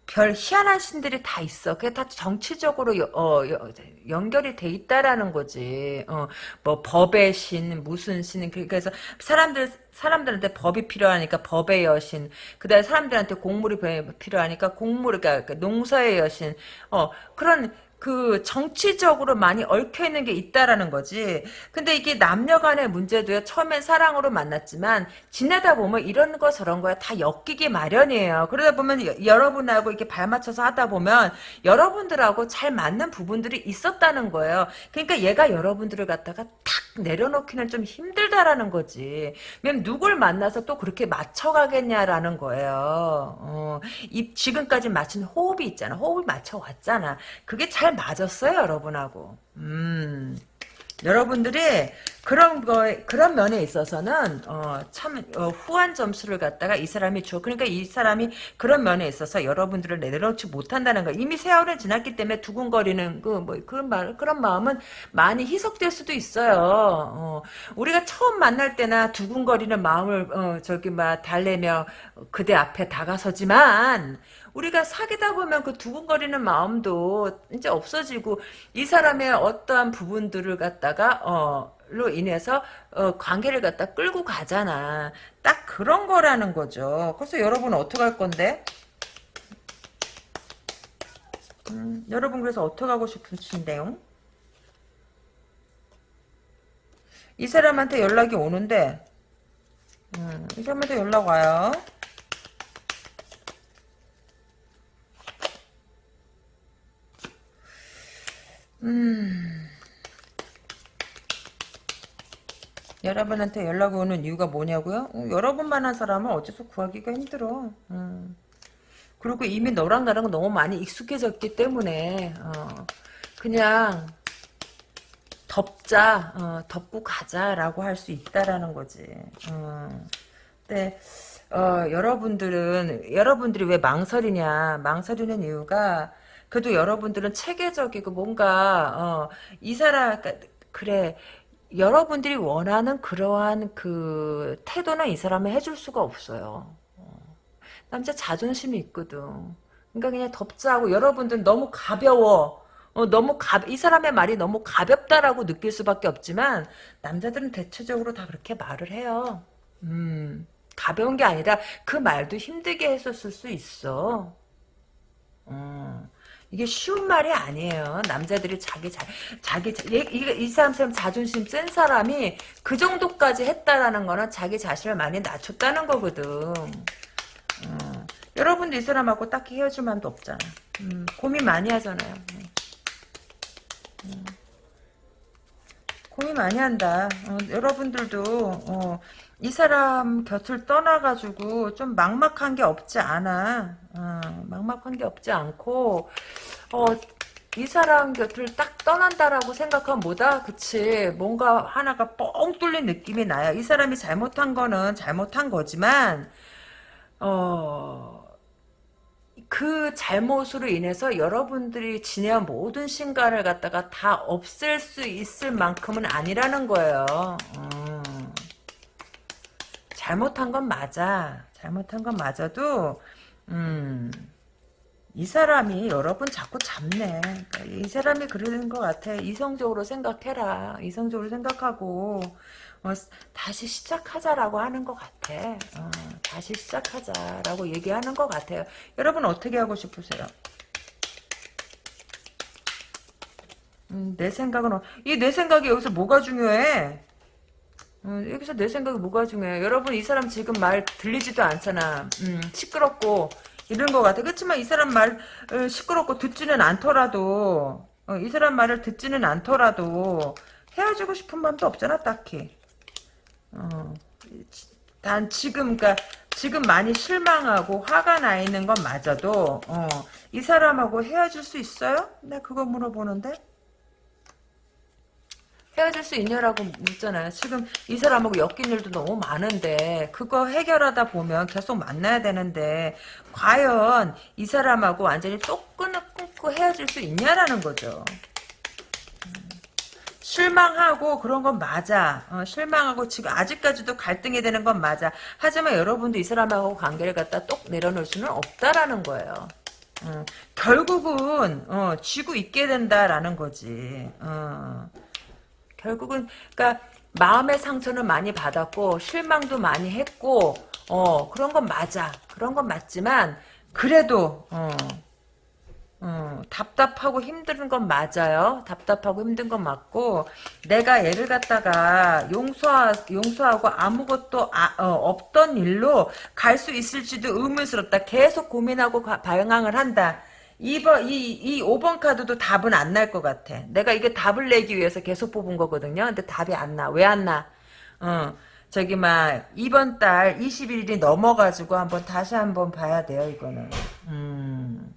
별 희한한 신들이 다 있어. 그게 다 정치적으로 여- 어, 여- 연결이 돼 있다라는 거지. 어, 뭐 법의 신, 무슨 신. 그래서 사람들 사람들한테 법이 필요하니까 법의 여신. 그다음에 사람들한테 곡물이 필요하니까 곡물, 그러니까 농사의 여신. 어, 그런 그 정치적으로 많이 얽혀 있는 게 있다라는 거지. 근데 이게 남녀 간의 문제도요. 처음엔 사랑으로 만났지만 지내다 보면 이런 거 저런 거에 다 엮이기 마련이에요. 그러다 보면 여, 여러분하고 이렇게 발 맞춰서 하다 보면 여러분들하고 잘 맞는 부분들이 있었다는 거예요. 그러니까 얘가 여러분들을 갖다가 탁 내려놓기는 좀 힘들다라는 거지. 왜냐면 누굴 만나서 또 그렇게 맞춰가겠냐라는 거예요. 어, 이 지금까지 맞춘 호흡이 있잖아. 호흡을 맞춰왔잖아. 그게 잘 맞았어요, 여러분하고. 음. 여러분들이 그런 거에 그런 면에 있어서는 어, 참 어, 후한 점수를 갖다가 이 사람이 줘. 그러니까 이 사람이 그런 면에 있어서 여러분들을 내려놓지 못한다는 거. 이미 세월은 지났기 때문에 두근거리는 그 뭐 그런 말 그런 마음은 많이 희석될 수도 있어요. 어, 우리가 처음 만날 때나 두근거리는 마음을 어, 저기 막 달래며 그대 앞에 다가서지만 우리가 사귀다 보면 그 두근거리는 마음도 이제 없어지고 이 사람의 어떠한 부분들을 갖다가 어, 로 인해서 어, 관계를 갖다 끌고 가잖아. 딱 그런 거라는 거죠. 그래서 여러분은 어떻게 할 건데? 음, 여러분 그래서 어떻게 하고 싶으신데요? 이 사람한테 연락이 오는데 음, 이 사람한테 연락 와요. 음. 여러분한테 연락 오는 이유가 뭐냐고요? 어, 여러분만한 사람은 어째서 구하기가 힘들어. 음. 그리고 이미 너랑 나랑 너무 많이 익숙해졌기 때문에 어, 그냥 덮자, 어, 덮고 가자라고 할 수 있다라는 거지. 어. 근데 어, 여러분들은 여러분들이 왜 망설이냐? 망설이는 이유가 그래도 여러분들은 체계적이고 뭔가 어, 이 사람 그러니까 그래 여러분들이 원하는 그러한 그 태도는 이 사람이 해줄 수가 없어요. 어. 남자 자존심이 있거든. 그러니까 그냥 덥자고 여러분들 너무 가벼워. 어, 너무 가, 이 사람의 말이 너무 가볍다라고 느낄 수밖에 없지만 남자들은 대체적으로 다 그렇게 말을 해요. 음, 가벼운 게 아니라 그 말도 힘들게 했었을 수 있어. 어. 이게 쉬운 말이 아니에요. 남자들이 자기 자, 자기 이, 이, 이 사람처럼 자존심 센 사람이 그 정도까지 했다라는 거는 자기 자신을 많이 낮췄다는 거거든. 어. 여러분도 이 사람하고 딱히 헤어질 만도 없잖아. 음, 고민 많이 하잖아요. 음. 음. 고민 많이 한다. 어, 여러분들도 어, 이 사람 곁을 떠나가지고 좀 막막한 게 없지 않아. 어, 막막한 게 없지 않고 어, 이 사람 곁을 딱 떠난다라고 생각하면 뭐다? 그치. 뭔가 하나가 뻥 뚫린 느낌이 나요. 이 사람이 잘못한 거는 잘못한 거지만 어... 그 잘못으로 인해서 여러분들이 지내온 모든 신간을 갖다가 다 없앨 수 있을 만큼은 아니라는 거예요. 음. 잘못한 건 맞아. 잘못한 건 맞아도 음, 이 사람이 여러분 자꾸 잡네. 그러니까 이 사람이 그러는 것 같아. 이성적으로 생각해라. 이성적으로 생각하고 어, 다시 시작하자라고 하는 것 같아. 어, 다시 시작하자라고 얘기하는 것 같아요. 여러분 어떻게 하고 싶으세요? 음, 내 생각은 이 내 생각이 여기서 뭐가 중요해? 어, 여기서 내 생각이 뭐가 중요해? 여러분 이 사람 지금 말 들리지도 않잖아. 음, 시끄럽고 이런 것 같아. 그렇지만 이 사람 말 어, 시끄럽고 듣지는 않더라도 어, 이 사람 말을 듣지는 않더라도 헤어지고 싶은 마음도 없잖아 딱히. 어, 단 지금 그러니까 지금 많이 실망하고 화가 나 있는 건 맞아도 어, 이 사람하고 헤어질 수 있어요? 나 그거 물어보는데 헤어질 수 있냐라고 묻잖아요. 지금 이 사람하고 엮인 일도 너무 많은데 그거 해결하다 보면 계속 만나야 되는데 과연 이 사람하고 완전히 똑 끊고 헤어질 수 있냐라는 거죠. 실망하고 그런 건 맞아. 어, 실망하고 지금 아직까지도 갈등이 되는 건 맞아. 하지만 여러분도 이 사람하고 관계를 갖다 똑 내려놓을 수는 없다라는 거예요. 어, 결국은 어, 쥐고 있게 된다라는 거지. 어. 결국은 그러니까 마음의 상처는 많이 받았고 실망도 많이 했고 어 그런 건 맞아. 그런 건 맞지만 그래도 어, 어, 답답하고 힘든 건 맞아요. 답답하고 힘든 건 맞고 내가 얘를 갖다가 용서 용서하고 아무것도 아, 어, 없던 일로 갈 수 있을지도 의문스럽다. 계속 고민하고 가, 방황을 한다. 2번, 이, 이 5번 카드도 답은 안 날 것 같아. 내가 이게 답을 내기 위해서 계속 뽑은 거거든요. 근데 답이 안 나. 왜 안 나? 어, 저기, 막, 이번 달 20일이 넘어가지고 한번 다시 한번 봐야 돼요, 이거는. 음.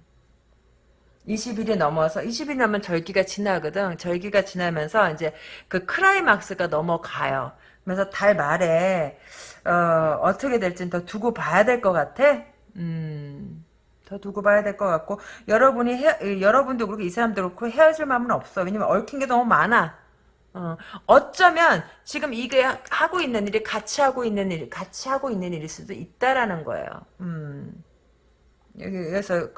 20일이 넘어서 20일 넘으면 절기가 지나거든. 절기가 지나면서 이제 그 크라이막스가 넘어가요. 그래서 달 말에 어, 어떻게 될지는 더 두고 봐야 될 것 같아. 음. 더 두고 봐야 될 것 같고 여러분이 헤, 여러분도 그렇고 이 사람도 그렇고 헤어질 마음은 없어. 왜냐면 얽힌 게 너무 많아. 어, 어쩌면 지금 이게 하고 있는 일이 같이 하고 있는 일, 같이 하고 있는 일일 수도 있다라는 거예요. 음. 여기에서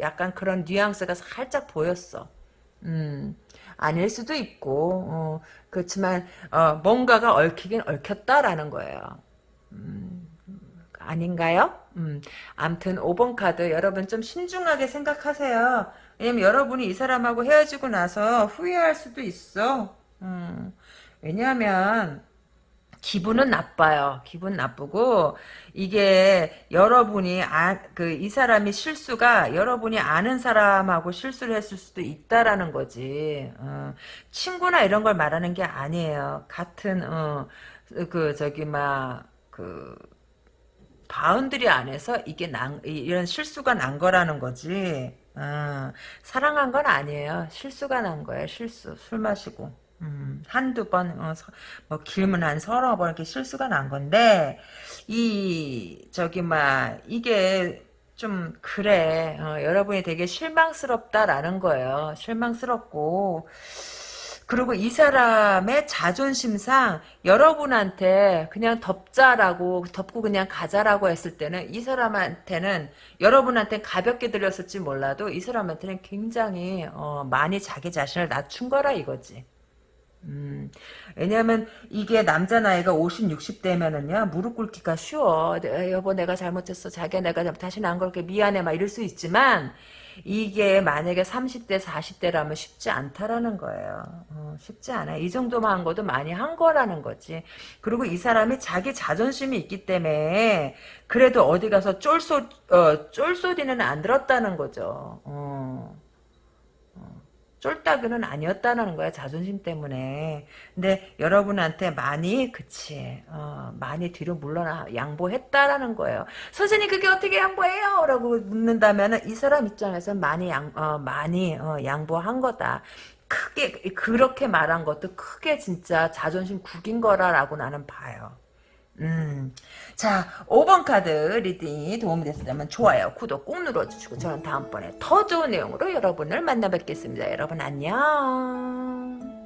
약간 그런 뉘앙스가 살짝 보였어. 음, 아닐 수도 있고, 어, 그렇지만, 어, 뭔가가 얽히긴 얽혔다라는 거예요. 음, 아닌가요? 음, 암튼 5번 카드 여러분 좀 신중하게 생각하세요. 왜냐면 여러분이 이 사람하고 헤어지고 나서 후회할 수도 있어. 음, 왜냐하면 기분은 나빠요. 기분 나쁘고 이게 여러분이 아, 그 이 사람이 실수가 여러분이 아는 사람하고 실수를 했을 수도 있다라는 거지. 어, 친구나 이런 걸 말하는 게 아니에요. 같은 어, 그 저기 막그 boundary 안에서 이게 난, 이런 실수가 난 거라는 거지. 어, 사랑한 건 아니에요. 실수가 난 거예요. 실수. 술 마시고. 음, 한두 번, 어, 서, 뭐, 길면 한 서너 번 이렇게 실수가 난 건데, 이, 저기, 막, 이게 좀, 그래. 어, 여러분이 되게 실망스럽다라는 거예요. 실망스럽고, 그리고 이 사람의 자존심상 여러분한테 그냥 덮자라고 덮고 그냥 가자라고 했을 때는 이 사람한테는 여러분한테 가볍게 들렸을지 몰라도 이 사람한테는 굉장히 어, 많이 자기 자신을 낮춘 거라 이거지. 음, 왜냐면 이게 남자 나이가 50, 60대면은요 무릎 꿇기가 쉬워. 여보 내가 잘못했어. 자기야 내가 다시는 안 그렇게 미안해 막 이럴 수 있지만 이게 만약에 30대 40대라면 쉽지 않다라는 거예요. 어, 쉽지 않아. 이 정도만 한 것도 많이 한 거라는 거지. 그리고 이 사람이 자기 자존심이 있기 때문에 그래도 어디 가서 쫄소 어, 쫄소리는 안 들었다는 거죠. 어. 쫄따기는 아니었다는 거야 자존심 때문에. 근데 여러분한테 많이 그치 어, 많이 뒤로 물러나 양보했다라는 거예요. 선생님 그게 어떻게 양보해요? 라고 묻는다면 이 사람 입장에서 많이 양 어, 많이 어, 양보한 거다. 크게 그렇게 말한 것도 크게 진짜 자존심 구긴 거라라고 나는 봐요 음. 자, 5번 카드 reading이 도움이 됐다면 좋아요, 구독 꾹 눌러주시고 저는 다음번에 더 좋은 내용으로 여러분을 만나 뵙겠습니다. 여러분 안녕.